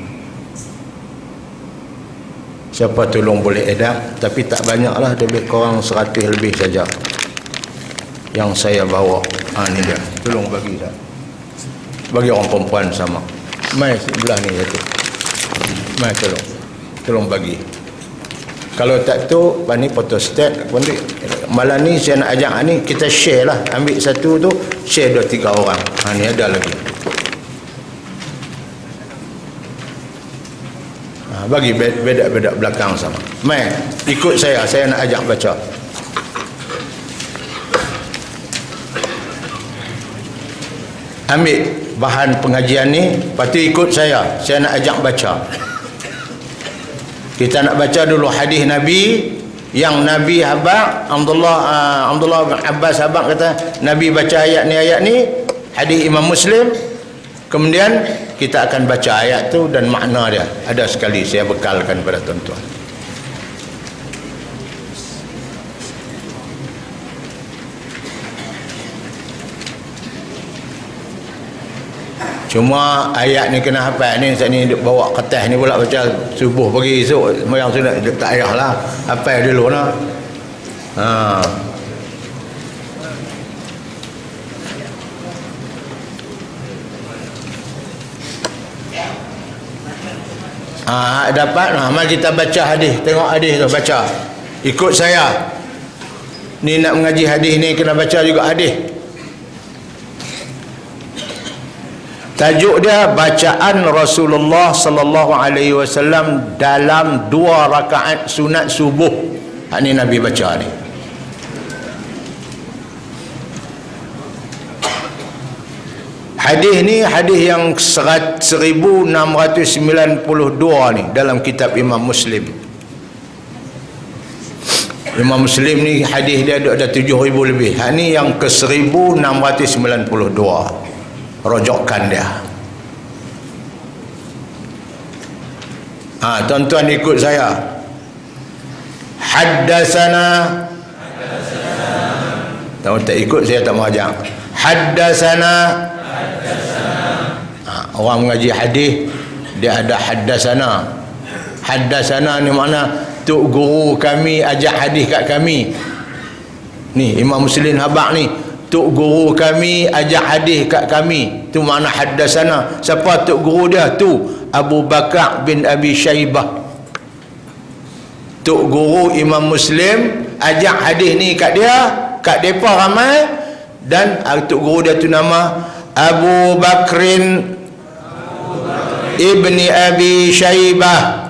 Siapa tolong boleh edak tapi tak banyaklah lebih kurang 100 lebih saja. Yang saya bawa. Ha ni dia. Tolong bagi dah bagi orang perempuan sama. Mai sebelah ni satu. Mai tolong. Tolong bagi. Kalau tak tu ni photostat malam ni saya nak ajak ni kita share lah. Ambil satu tu share dua tiga orang. Ha, ni ada lagi bagi bedak-bedak belakang sama. Mai ikut saya. Saya nak ajak baca. Ambil bahan pengajian ni tu ikut saya. Saya nak ajak baca. Kita nak baca dulu hadis Nabi yang Nabi habak Abdullah uh, Abdullah bin Abbas habak kata Nabi baca ayat ni ayat ni. Hadis Imam Muslim. Kemudian kita akan baca ayat tu dan makna dia ada sekali saya bekalkan pada tuan-tuan Cuma ayat ni kena hafal ni saat ni bawa kertas ni pula baca subuh pagi esok sembahyang sunat tak payahlah hafal dulu nah. Ha. Ha, dapat nah, mari kita baca hadis tengok hadis tu baca ikut saya ni nak mengaji hadis ni kena baca juga hadis Tajuk dia bacaan Rasulullah sallallahu alaihi wasallam dalam dua rakaat sunat subuh. Hak ni Nabi baca ni. Hadis ni hadis yang 1692 ni dalam kitab Imam Muslim. Imam Muslim ni hadis dia ada 7000 lebih. Hak ni yang ke 1692 rojokkan dia. Ha, tuan-tuan ikut saya. Haddasana tak ikut saya tak mau ajak. Haddasana ha, orang mengaji hadis dia ada haddasana haddasana ni mana tuk guru kami ajak hadis kat kami ni Imam Muslim Habak ni Tuk guru kami ajak hadis kat kami. Tu makna haddasana. Siapa tuk guru dia? Tu Abu Bakar bin Abi Shaybah. Tuk guru Imam Muslim ajak hadis ni kat dia, kat depa ramai dan tuk guru dia tu nama Abu Bakrin Ibni Abi Shaybah.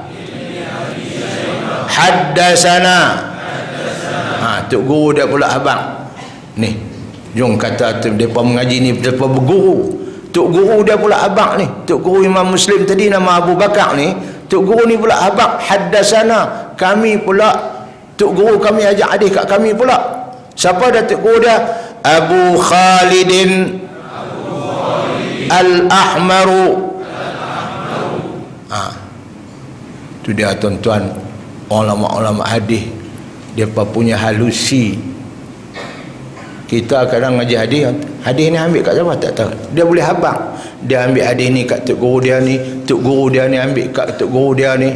Haddasana. Ha, tuk guru dia pula abang. Ni, Jom kata mereka mengaji ni mereka berguru. Tok guru dia pula abang ni. Tok guru Imam Muslim tadi nama Abu Bakar ni. Tok guru ni pula abang haddasana. Kami pula tok guru kami ajak adik kat kami pula. Siapa dah tok guru dia? Abu Khalidin Al-Ahmaru. Ha. Tu dia tuan-tuan ulama-ulama hadis. Dia punya halusi. Kita kadang ngaji hadis hadis ni ambil kat siapa? Tak tahu. Dia boleh habang. Dia ambil hadis ni kat tok guru dia ni tok guru dia ni ambil kat tok guru dia ni.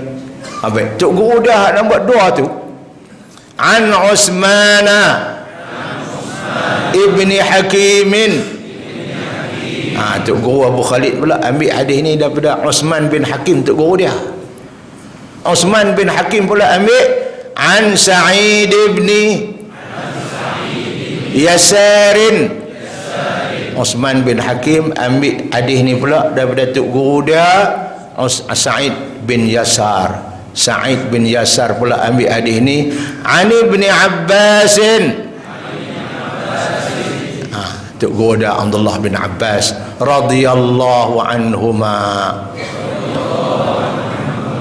Apa? Tok guru dia nak buat doa tu. An usmana. Ibni hakimin ha tok guru Abu Khalid pula ambil hadis ni daripada Usman bin Hakim tok guru dia. Usman bin Hakim pula ambil an Sa'id ibni Yasarin. Osman bin Hakim ambil hadis ni pula daripada tok guru dia Sa'id bin Yasar. Sa'id bin Yasar pula ambil hadis ni Ani bin Abbasin dia Abdullah bin Abbas radhiyallahu anhuma.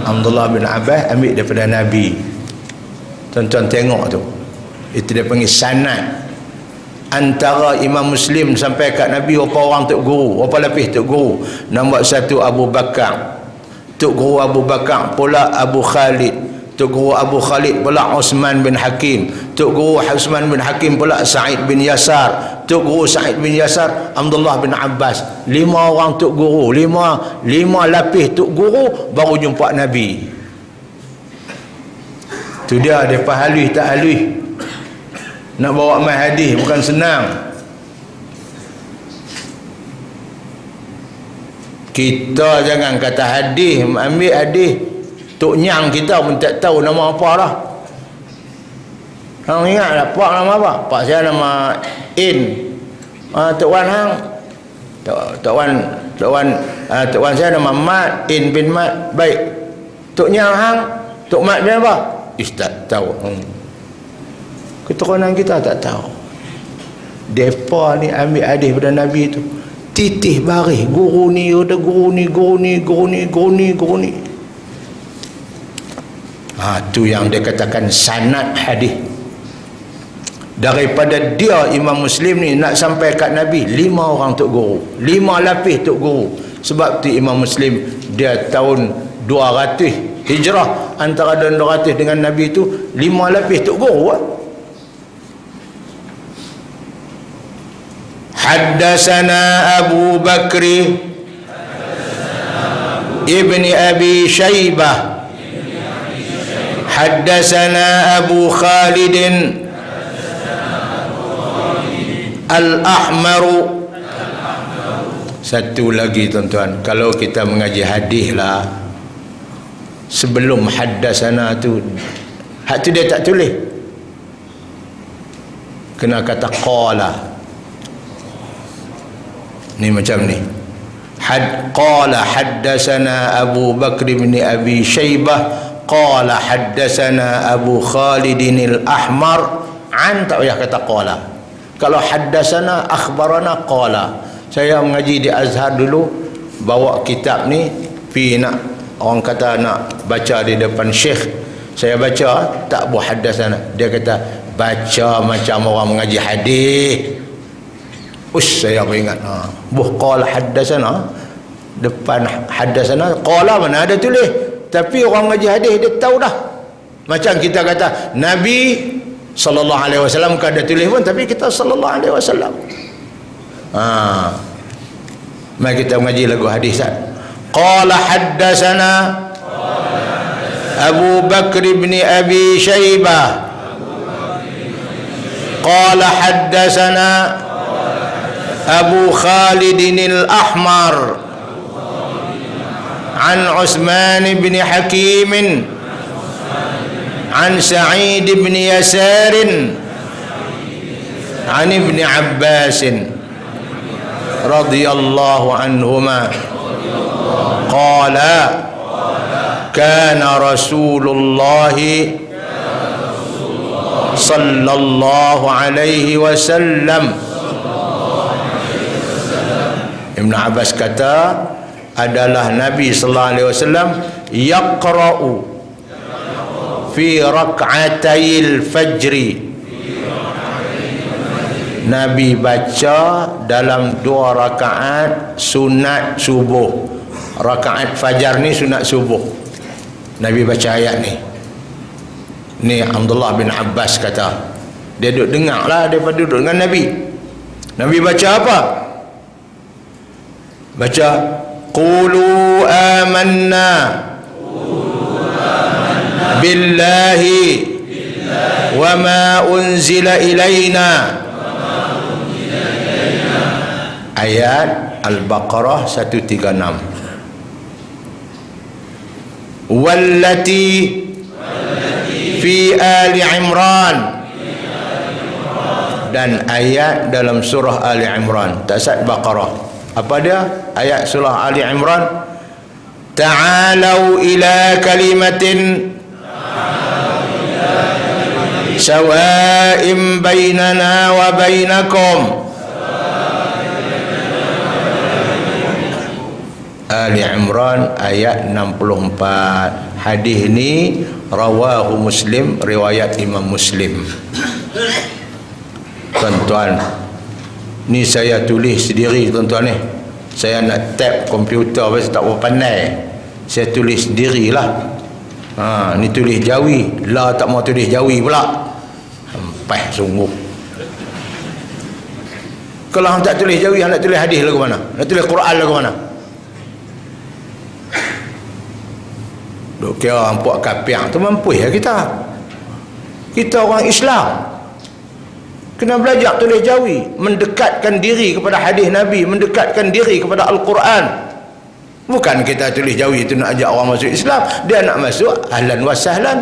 Abdullah bin Abbas ambil daripada Nabi. Tuan-tuan tengok tu. Itu dia panggil sanad. Antara Imam Muslim sampai kat Nabi apa orang tok guru? Apa lapis tok guru? Nombor satu Abu Bakar. Tok guru Abu Bakar pula Abu Khalid tok guru Abu Khalid pula Osman bin Hakim. Tok guru Osman bin Hakim pula Sa'id bin Yasar. Tok guru Sa'id bin Yasar Abdullah bin Abbas. Lima orang tok guru lima lima lapis tok guru baru jumpa Nabi. Tu dia depa halus tak halus nak bawa mai hadis bukan senang. Kita jangan kata hadis ambil hadis tok nyang kita pun tak tahu nama apa lah hang ingat tak pak nama apa? Pak saya nama in. Ah tok wan hang. Tok tok wan tok wan ah tok wan saya nama mat in bin mat. Baik. Tok nyang hang tok mat bin apa? Ustaz tahu. Hmm. keturunan kita tak tahu. Depa ni ambil hadis pada Nabi tu. Titih baris guru ni ada guru ni guru ni guru ni guru ni guru ni ha, tu yang dia katakan sanad hadis. Daripada dia Imam Muslim ni nak sampai kat Nabi lima orang tok guru lima lapis tok guru. Sebab tu Imam Muslim dia tahun 200 hijrah antara 200 dengan Nabi itu lima lapis tok guru Haddasana Abu Bakri Ibni Abi Shaybah Haddasana Abu Khalid Al-Ahmaru Satu lagi tuan-tuan Kalau kita mengaji hadis lah. Sebelum haddasana tu hak tu dia tak tulis. Kena kata qala. Ni macam ni. Had qala haddasana Abu Bakr bin Abi Shaybah qala haddasana Abu Khalid al-Ahmar. An tak payah kata qala. Kalau haddasana akhbarana qala. Saya mengaji di Azhar dulu bawa kitab ni pi nak orang kata nak baca di depan syekh. Saya baca tak buat hadas sana dia kata baca macam orang mengaji hadis. Us saya ingat. Ha. Buh qala hadasana depan hadasana qala mana ada tulis tapi orang mengaji hadis dia tahu dah macam kita kata nabi sallallahu alaihi wasallam kan ada tulis pun tapi kita sallallahu alaihi wasallam ha mari kita mengaji lagu hadis tak قال حدثنا أبو بكر بن أبي شيبة قال حدثنا أبو خالد الأحمر عن عثمان بن حكيم عن سعيد بن يسار عن ابن عباس رضي الله عنهما. قال كان رسول الله صلى الله عليه وسلم. Ibn Abbas kata adalah Nabi sallallahu alaihi wasallam yaqra'u fi rak'atayil fajri. Nabi baca dalam dua rakaat sunat subuh. Rakaat fajar ni sunat subuh. Nabi baca ayat ni. Ni Abdullah bin Abbas kata dia duduk dengar lah daripada duduk dengan Nabi. Nabi baca apa? Baca Qulu amanna billahi wa ma unzila ilayna ayat Al-Baqarah 136 والتي في آل عمران dan ayat dalam surah Ali Imran tak sat Baqarah apa dia? Ayat surah Ali Imran. Ta'alau ila kalimatin sawa'im bainana wa bainakum Ali Imran ayat 64 hadis ni rawahu muslim riwayat imam muslim. Tuan-tuan ni saya tulis sendiri tuan-tuan ni. Saya nak tap komputer saya tak pandai. Saya tulis sendiri lah ha, ni tulis jawi. Lah tak mau tulis jawi pula. Sampai sungguh. Kalau tak tulis jawi nak tulis hadis lagu mana? Nak tulis Quran lagu mana? Duk kira orang puak kapiang. Tu mampu ya kita. Kita orang Islam. Kena belajar tulis jawi. Mendekatkan diri kepada hadis Nabi. Mendekatkan diri kepada Al-Quran. Bukan kita tulis jawi itu nak ajak orang masuk Islam. Dia nak masuk ahlan wa sahlan.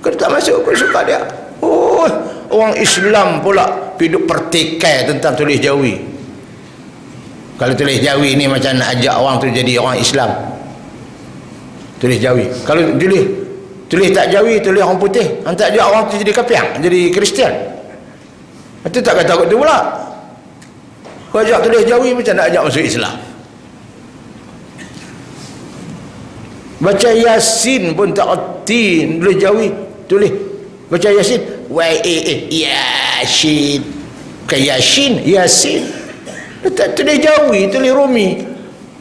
Kalau tak masuk, aku suka dia. Oh, orang Islam pula hidup pertikai tentang tulis jawi. Kalau tulis jawi ni macam nak ajak orang tu jadi orang Islam tulis jawi kalau tulis tulis tak jawi tulis orang putih hantar dia orang tu jadi kapiang jadi kristian itu tak kata tu pula kau ajak tulis jawi macam nak ajak masuk Islam baca yasin pun tak erti tulis jawi tulis baca yasin wa e e yasin bukan yasin yasin tak tulis jawi tulis rumi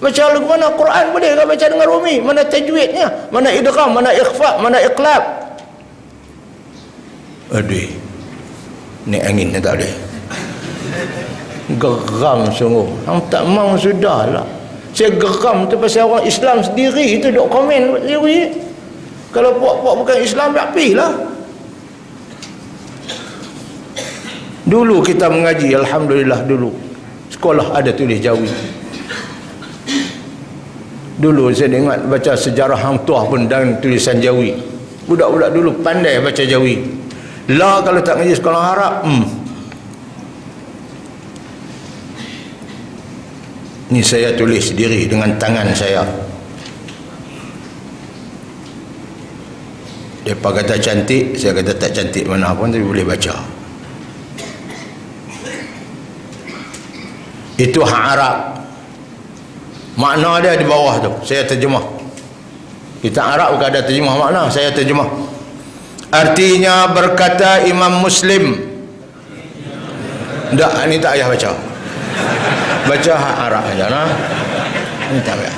Baca lagu mana Quran boleh ke baca dengan rumi? Mana tajwidnya? Mana idgham, mana ikhfa, mana iqlab? Aduh. Ni angin ni tak boleh. Geram sungguh. Hang tak mau sudahlah. Saya geram tu pasal orang Islam sendiri tu duk komen sendiri. Kalau puak-puak bukan Islam tak lah. Dulu kita mengaji alhamdulillah dulu. Sekolah ada tulis jawi dulu saya ingat baca sejarah hang tuah pun dan tulisan jawi budak-budak dulu pandai baca jawi lah kalau tak ngaji sekolah Arab hmm. ni saya tulis sendiri dengan tangan saya. Mereka kata cantik saya kata tak cantik mana pun tapi boleh baca. Itu hak Arab. Makna dia di bawah tu. Saya terjemah. Kita Arab bukan ada terjemah makna saya terjemah artinya berkata Imam Muslim. Tak ni tak payah baca. Baca hak Arab aja nah. Ni tak payah.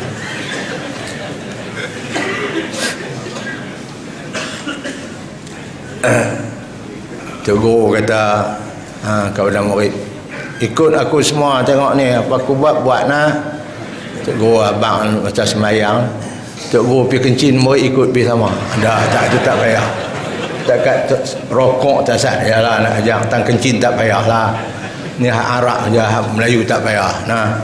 (coughs) Guru kata ha, kepada murid ikut aku semua tengok ni apa aku buat buat nah. Guru abang macam semayang. Guru pergi kencing murid ikut pergi sama. Dah tak tu tak payah tak kat rokok tak sah. Yalah nak ajak tang kencing tak payah lah. Ni Arab je Melayu tak payah. Nah.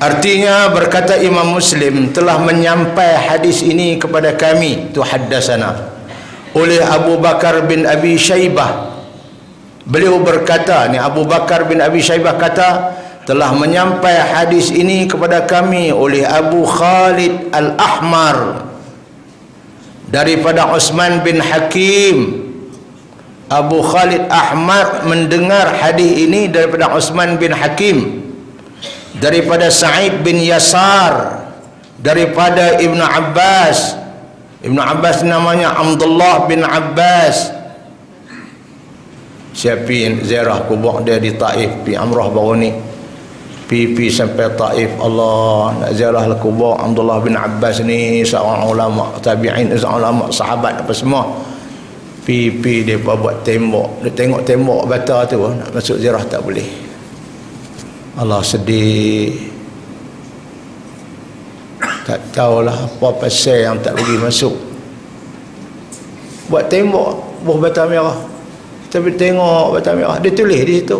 Artinya berkata Imam Muslim telah menyampai hadis ini kepada kami tu haddasana oleh Abu Bakar bin Abi Shaybah. Beliau berkata ni Abu Bakar bin Abi Shaybah kata telah menyampai hadis ini kepada kami oleh Abu Khalid Al-Ahmar daripada Osman bin Hakim Abu Khalid Ahmar mendengar hadis ini daripada Osman bin Hakim. Daripada Sa'id bin Yasar daripada Ibn Abbas. Ibn Abbas namanya Abdullah bin Abbas. Siapin ziarah kubur dia di Taif di Amrah baru ni pipi sampai Taif. Allah nak ziarah al kubur. Abdullah bin Abbas ni seorang ulama tabi'in seorang ulama sahabat apa semua. Pipi dia buat tembok. Dia tengok tembok bata tu nak masuk ziarah tak boleh. Allah sedih. Tak tahulah apa pasal yang tak boleh masuk. Buat tembok buah bata merah. Tapi tengok bata merah. Dia tulis di situ.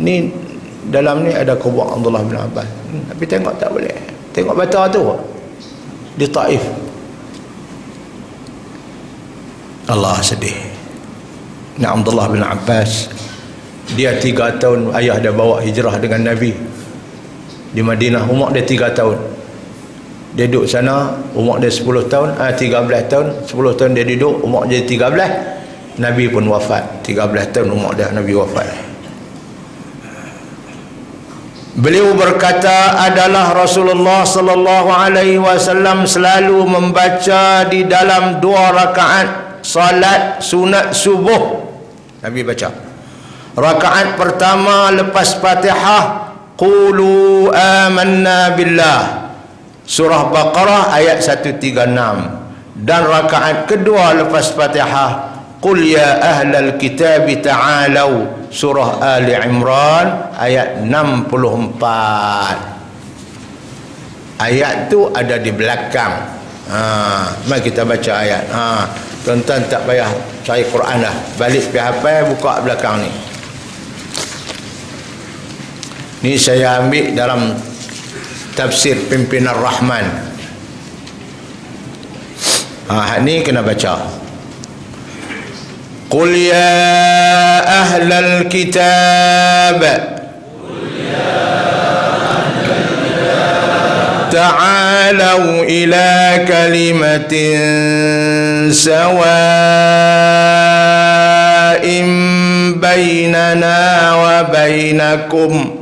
Ni dalam ni ada kubur Abdullah bin Abbas. Tapi tengok tak boleh. Tengok bata tu. Di Taif. Allah sedih. Ni Abdullah bin Abbas dia tiga tahun ayah dia bawa hijrah dengan Nabi. Di Madinah umur dia tiga tahun. Dia duduk sana umur dia sepuluh tahun ah, tiga belas tahun. Sepuluh tahun dia duduk umur dia tiga belas. Nabi pun wafat. tiga belas tahun umur dia Nabi wafat Beliau berkata adalah Rasulullah sallallahu alaihi wasallam selalu membaca di dalam dua rakaat salat sunat subuh. Nabi baca. Rakaat pertama lepas Fatihah qulu amanna billah. Surah Baqarah ayat 136 dan rakaat kedua lepas Fatihah qul ya ahlal kitab ta'alu surah Ali Imran ayat 64 ayat tu ada di belakang. Ha, mari kita baca ayat. Ha, tuan-tuan tak payah cari Quran lah balik pergi hafal buka belakang ni. Ni saya ambil dalam tafsir pimpinan Rahman. Ha, ni kena baca قل يا أهل الكتاب تعالوا إلى كلمة سواء بيننا وبينكم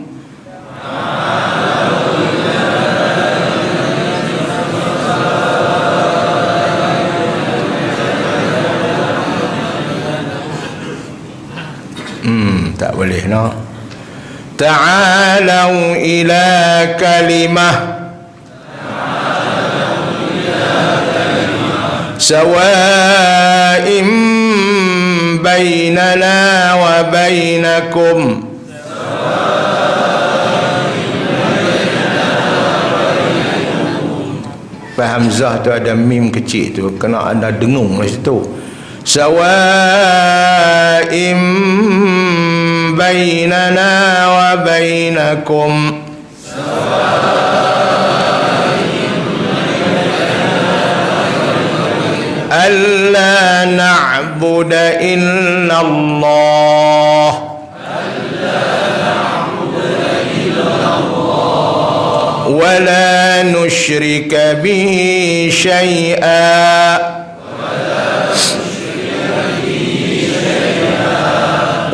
tak boleh no ta'alu ila kalimah sawa'im bainana wa bainakum Hamzah tu ada mim kecil tu kena ada dengung di situ sawa'im بيننا وبينكم. ألا نعبد إلا الله. ولا نشرك به شيئا.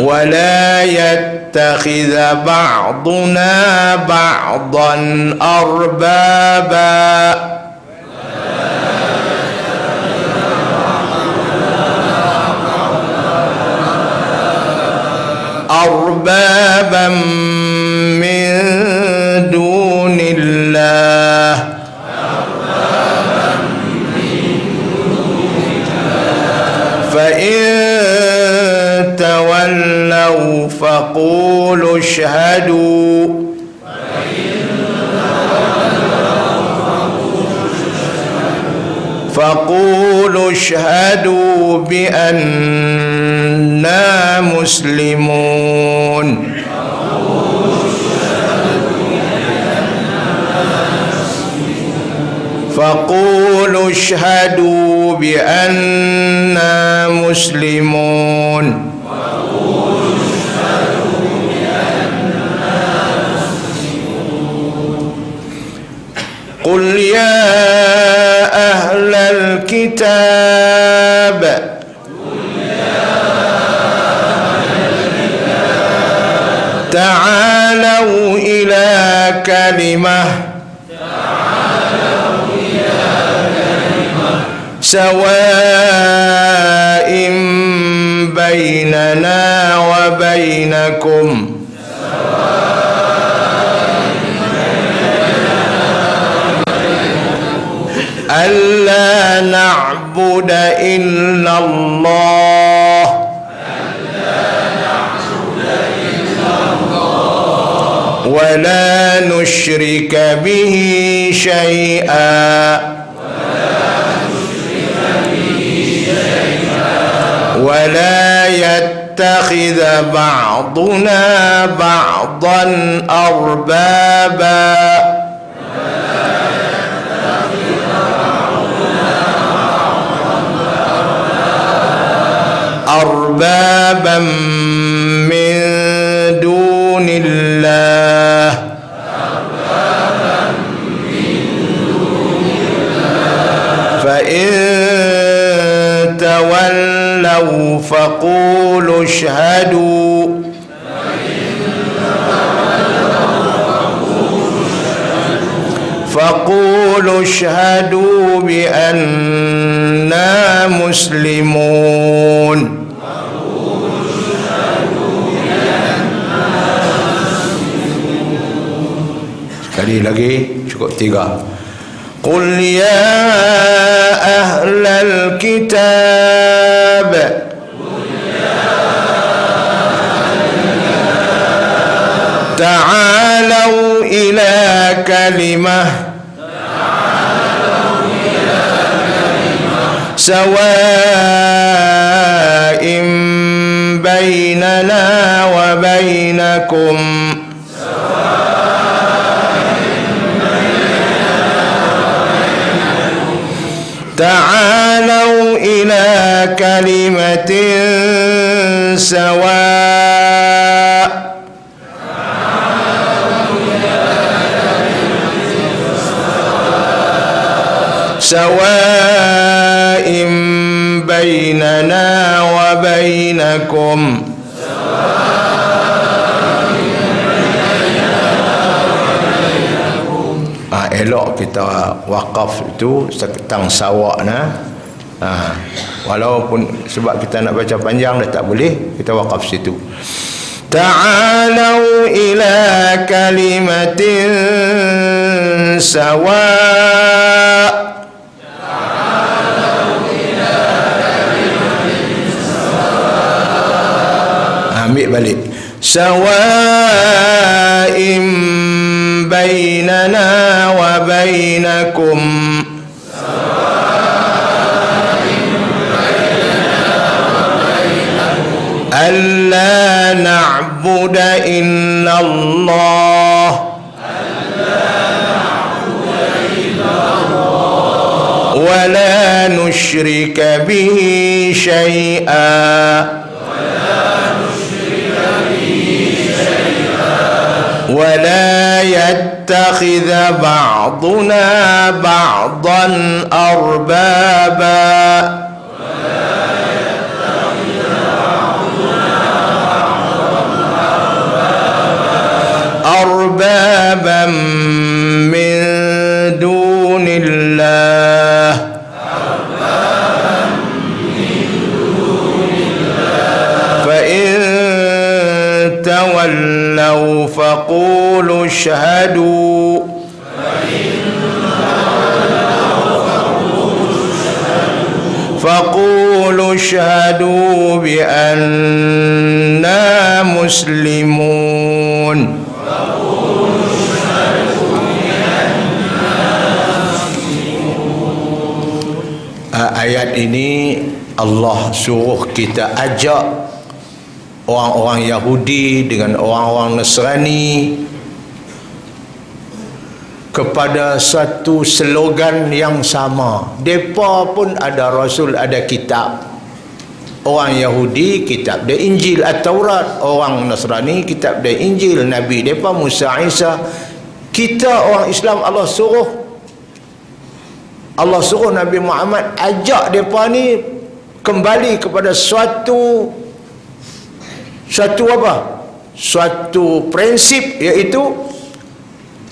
ولا يتخذ بعضنا بعضا أربابا. أربابا فقولوا اشهدوا. فقولوا اشهدوا بأننا مسلمون. فقولوا اشهدوا بأننا مسلمون. قل يا أهل الكتاب تعالوا إلى كلمة سواء بيننا وبينكم ألا نعبد إلا الله. ولا نشرك به شيئا. ولا يتخذ بعضنا بعضا أربابا. أربابا من دون الله. فإن تولوا فقولوا اشهدوا. فقولوا اشهدوا بأننا مسلمون. Lagi. Cukup tiga. Qul ya ahlal kitab. تعالوا إلى كلمة سواء بيننا وبينكم تعالوا إلى كلمة سواء. سواء بيننا وبينكم. Kita wakaf itu seketang sawak na. Ha, walaupun sebab kita nak baca panjang dah tak boleh, kita wakaf situ. Ta'alau ila kalimatin sawa' ambil balik bainana wa bainakum ألا نعبد إلا الله. ولا نشرك به شيئا. ولا يتخذ بعضنا بعضا أربابا. أربابا من دون الله. فإن تولوا فقولوا اشهدوا فقولوا اشهدوا بأننا مسلمون ayat ini Allah suruh kita ajak orang-orang Yahudi dengan orang-orang Nasrani kepada satu slogan yang sama. Depa pun ada rasul, ada kitab. Orang Yahudi kitab dia Injil At-Taurat, orang Nasrani kitab dia Injil Nabi depa Musa Isa. Kita orang Islam Allah suruh Allah suruh Nabi Muhammad ajak depa ni kembali kepada suatu suatu apa? Suatu prinsip iaitu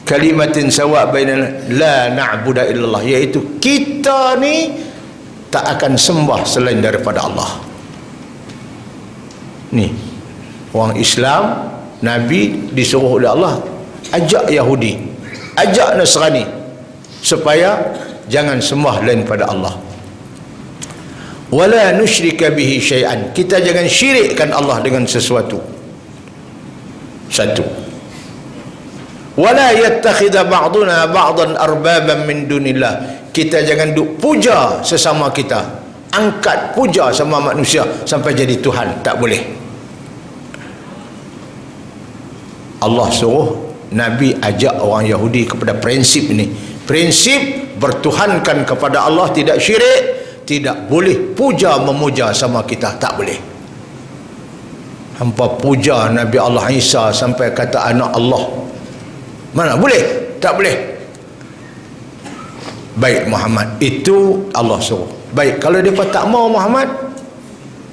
kalimatin sawa bainana la na'budu illallah iaitu kita ni tak akan sembah selain daripada Allah. Ni orang Islam Nabi disuruh oleh Allah ajak Yahudi, ajak Nasrani supaya jangan sembah lain pada Allah wala nusyrika bihi syai'an. Kita jangan syirikkan Allah dengan sesuatu. Satu. Wala yattakhidha ba'duna ba'dan arbaban min dunillah. Kita jangan duk puja sesama kita. Angkat puja sama manusia sampai jadi Tuhan. Tak boleh. Allah suruh Nabi ajak orang Yahudi kepada prinsip ini prinsip bertuhankan kepada Allah tidak syirik tidak boleh puja memuja sama kita tak boleh. Hampa puja Nabi Allah Isa sampai kata anak Allah. Mana boleh? Tak boleh. Baik Muhammad. Itu Allah suruh. Baik kalau depa tak mau Muhammad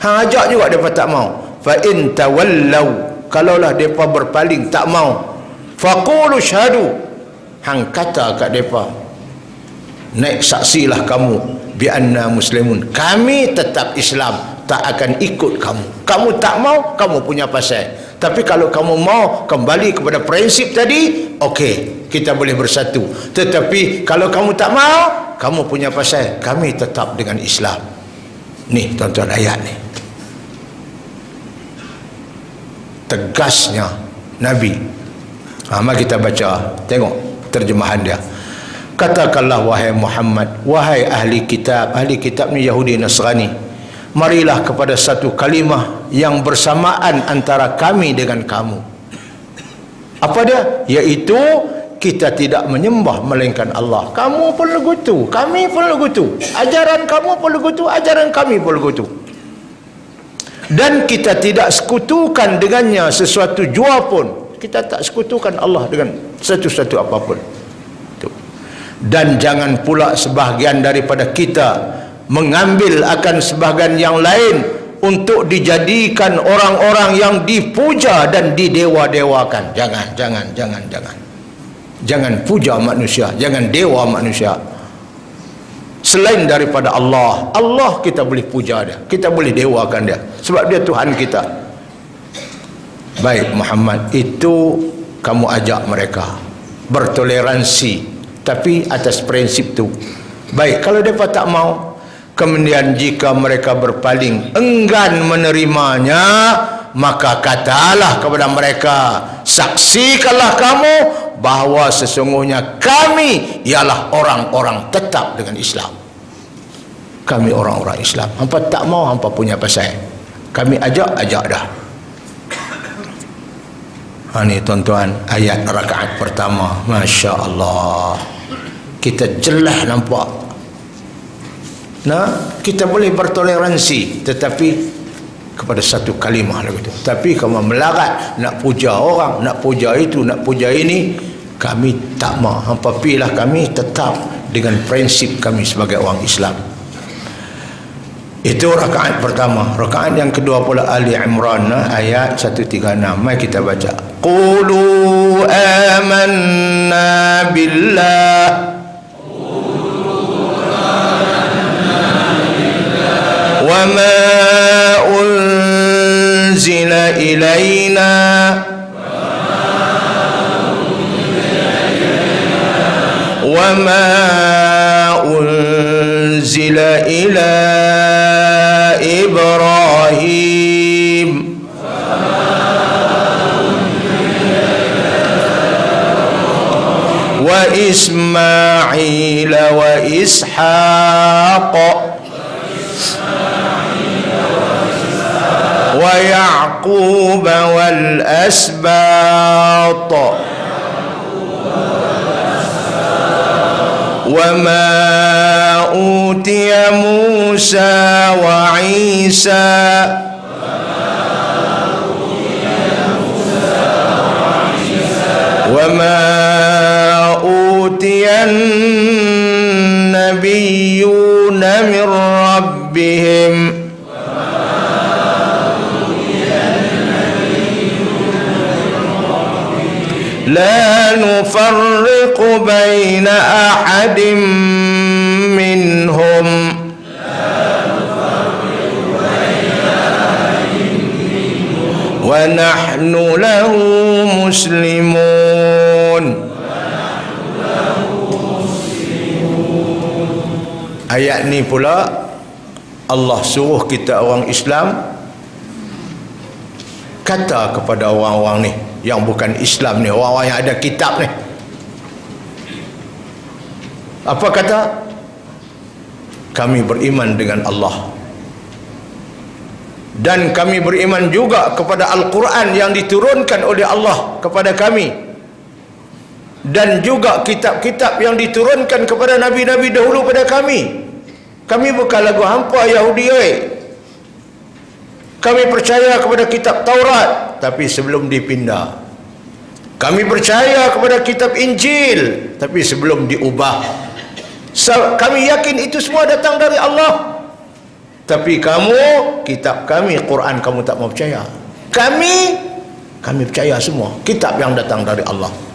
hang ajak juga depa tak mau. Fa in tawallau kalaulah depa berpaling tak mau. Faqulu syahadu hang kata kat depa naik saksilah kamu bi anna muslimun. Kami tetap Islam tak akan ikut kamu. Kamu tak mau kamu punya pasal. Tapi kalau kamu mau kembali kepada prinsip tadi okey kita boleh bersatu. Tetapi kalau kamu tak mau kamu punya pasal. Kami tetap dengan Islam. Ni tuan-tuan ayat ni. Tegasnya Nabi. Ha, mari kita baca. Tengok terjemahan dia katakanlah wahai Muhammad wahai ahli kitab ahli kitab ni Yahudi Nasrani marilah kepada satu kalimah yang bersamaan antara kami dengan kamu. Apa dia? Iaitu kita tidak menyembah melainkan Allah. Kamu pun legutu kami pun legutu. Ajaran kamu pun legutu ajaran kami pun legutu. Dan kita tidak sekutukan dengannya sesuatu jua pun. Kita tak sekutukan Allah dengan sesuatu apapun dan jangan pula sebahagian daripada kita mengambil akan sebahagian yang lain untuk dijadikan orang-orang yang dipuja dan didewa-dewakan. Jangan jangan jangan jangan. Jangan puja manusia jangan dewa manusia. Selain daripada Allah Allah kita boleh puja dia kita boleh dewakan dia. Sebab dia Tuhan kita. Baik Muhammad itu kamu ajak mereka. Bertoleransi tapi atas prinsip tu. Baik kalau mereka tak mau kemudian jika mereka berpaling enggan menerimanya maka katalah kepada mereka saksikanlah kamu bahawa sesungguhnya kami ialah orang-orang tetap dengan Islam. Kami orang-orang Islam. Hampa tak mau hampa punya pasal. Kami ajak ajak dah. Ha ni tuan-tuan ayat rakaat pertama. Masya Allah kita jelas nampak nah kita boleh bertoleransi tetapi kepada satu kalimah lagi tu. Tapi kalau melarat nak puja orang, nak puja itu, nak puja ini, kami tak mau. Hampa pilih kami tetap dengan prinsip kami sebagai orang Islam. Itu rakaat pertama. Rakaat yang kedua pula Ali Imran ayat 136. Mari kita baca. Qulu amanna billah وما أنزل إلينا وما أنزل إلى إبراهيم وإسماعيل وإسحاق ويعقوب والأسباط. وما أوتي موسى وعيسى وما أوتي النبيون من ربهم لا نفرق بين أحد منهم ونحن له مسلمون Ayat ni pula Allah suruh kita orang Islam kata kepada orang-orang ni yang bukan Islam ni orang-orang yang ada kitab ni. Apa kata? Kami beriman dengan Allah. Dan kami beriman juga kepada Al-Quran yang diturunkan oleh Allah kepada kami. Dan juga kitab-kitab yang diturunkan kepada Nabi-Nabi dahulu pada kami. Kami bukan lagu hampa Yahudi oi. Kami percaya kepada kitab Taurat tapi sebelum dipindah. Kami percaya kepada kitab Injil tapi sebelum diubah. Kami yakin itu semua datang dari Allah. Tapi kamu kitab kami Quran kamu tak mau percaya. Kami kami percaya semua. Kitab yang datang dari Allah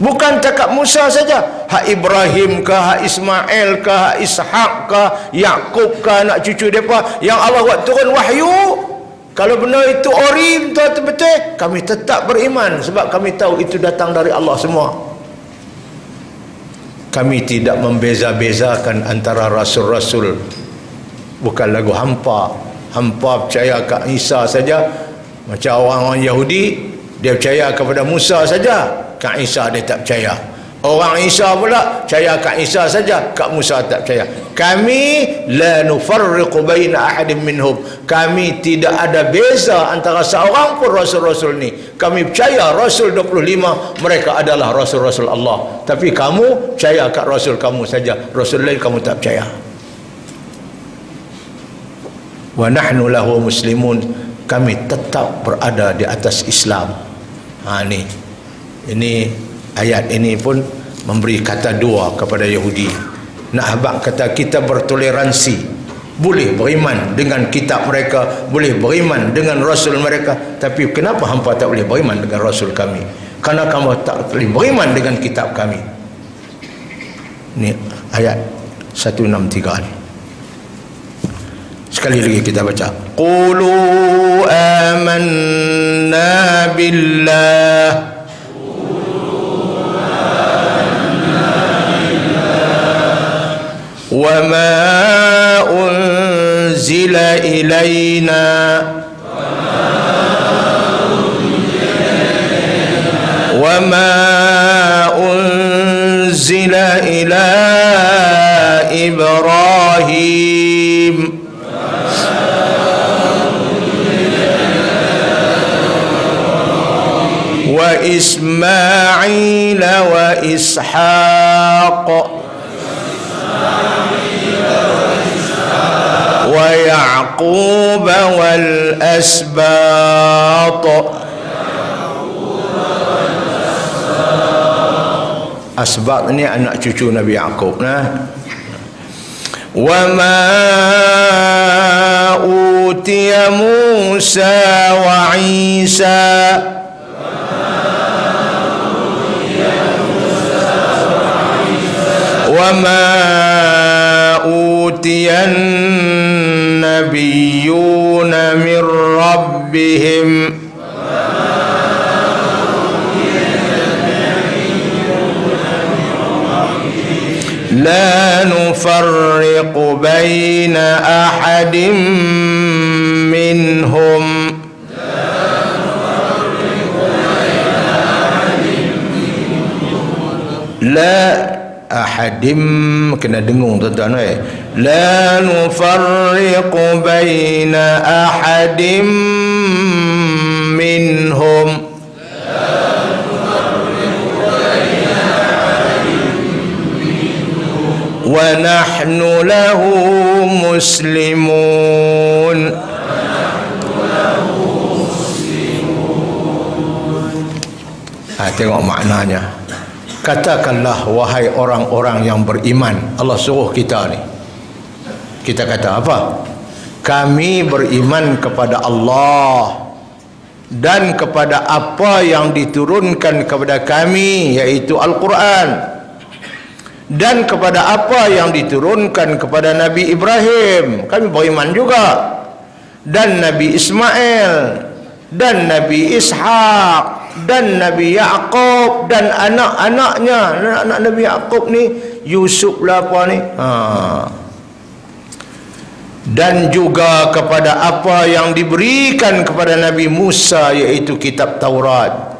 bukan cakap Musa saja. Hak Ibrahim ke hak Ismail ke hak Ishaq ke Yakub ke anak cucu mereka yang Allah buat turun wahyu. Kalau benar itu ori betul-betul kami tetap beriman sebab kami tahu itu datang dari Allah semua. Kami tidak membeza-bezakan antara rasul-rasul. Bukan lagu hampa. Hampa percaya ke Isa saja. Macam orang-orang Yahudi dia percaya kepada Musa saja ke Isa dia tak percaya Orang Isa pula percaya kat Isa saja, kat Musa tak percaya. Kami la nufarriqu baina ahadin minhum. Kami tidak ada beza antara seorang pun rasul-rasul ni. Kami percaya rasul 25 mereka adalah rasul-rasul Allah. Tapi kamu percaya kat rasul kamu saja, rasul lain kamu tak percaya. Wa nahnu lahu muslimun. Kami tetap berada di atas Islam. Ha ni. Ini ayat ini pun memberi kata dua kepada Yahudi. Nak habak kata kita bertoleransi boleh beriman dengan kitab mereka boleh beriman dengan rasul mereka tapi kenapa hampa tak boleh beriman dengan rasul kami? Kerana kamu tak boleh beriman dengan kitab kami. Ni ayat 163 ni. Sekali lagi kita baca. Qulu amanna billah وما أنزل إلينا وما أنزل إلى إبراهيم وإسماعيل وإسحاق ويعقوب والأسباط أسباط ini anak cucu Nabi Yaakob nah. وما أوتي موسى وعيسى وما أوتي النبيون من ربهم. لا نفرق بين أحد منهم. لا ahadim kena dengung tuan-tuan eh la nufarriqu baina ahadim minhum wa nahnu lahu muslimun ha, tengok maknanya. Katakanlah wahai orang-orang yang beriman Allah suruh kita ni kita kata apa? Kami beriman kepada Allah dan kepada apa yang diturunkan kepada kami yaitu Al-Quran. Dan kepada apa yang diturunkan kepada Nabi Ibrahim. Kami beriman juga. Dan Nabi Ismail dan Nabi Ishaq dan Nabi Yaakob dan anak-anaknya. Anak-anak Nabi Yaakob ni Yusuf lah apa ni? Ha. Dan juga kepada apa yang diberikan kepada Nabi Musa iaitu kitab Taurat.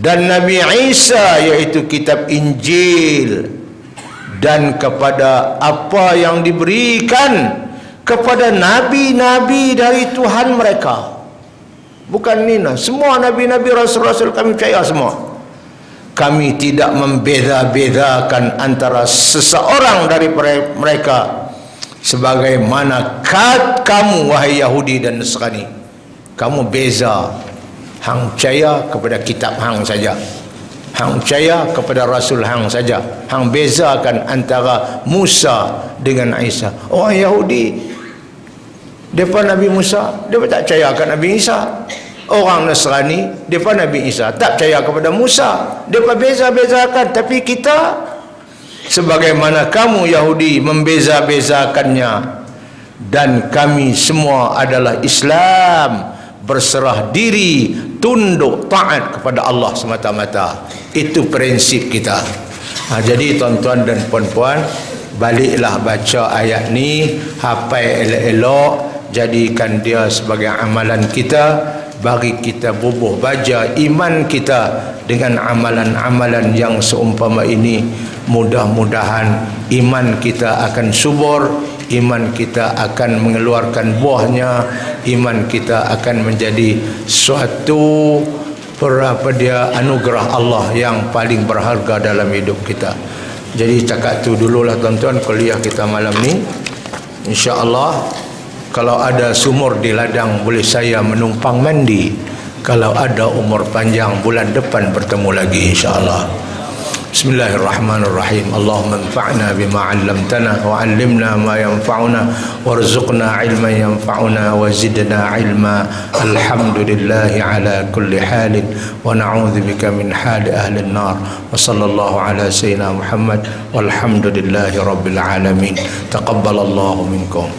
Dan Nabi Isa iaitu kitab Injil. Dan kepada apa yang diberikan kepada nabi-nabi dari Tuhan mereka. Bukan Nina semua Nabi-Nabi Rasul-Rasul kami percaya semua. Kami tidak membeza-bezakan antara seseorang dari mereka sebagaimana kat kamu wahai Yahudi dan Nasrani kamu beza hang percaya kepada kitab hang saja. Hang percaya kepada rasul hang saja. Hang bezakan antara Musa dengan Isa. Orang Yahudi depa Nabi Musa depa tak percaya akan Nabi Isa? Orang Nasrani depa Nabi Isa tak percaya kepada Musa. Depa beza-bezakan. Tapi kita sebagaimana kamu Yahudi membeza-bezakannya dan kami semua adalah Islam berserah diri tunduk taat kepada Allah semata-mata. Itu prinsip kita. Ha, jadi tuan-tuan dan puan-puan baliklah baca ayat ni hafal elok-elok jadikan dia sebagai amalan kita bagi kita bubuh baja iman kita dengan amalan-amalan yang seumpama ini. Mudah-mudahan iman kita akan subur iman kita akan mengeluarkan buahnya iman kita akan menjadi suatu apa dia anugerah Allah yang paling berharga dalam hidup kita. Jadi cakap tu dululah tuan-tuan kuliah kita malam ni. insya-Allah kalau ada sumur di ladang boleh saya menumpang mandi. Kalau ada umur panjang bulan depan bertemu lagi insyaallah. Bismillahirrahmanirrahim. Allahumma anfa'na bima'allamtana wa'allimna ma yanfa'una warzuqna ilma yanfa'una wazidna ilma. Alhamdulillahi ala kulli halin wa na'udhubika min hali ahli nar wa sallallahu ala sayyidina Muhammad walhamdulillahi rabbil alamin. Taqabbalallahu minkum.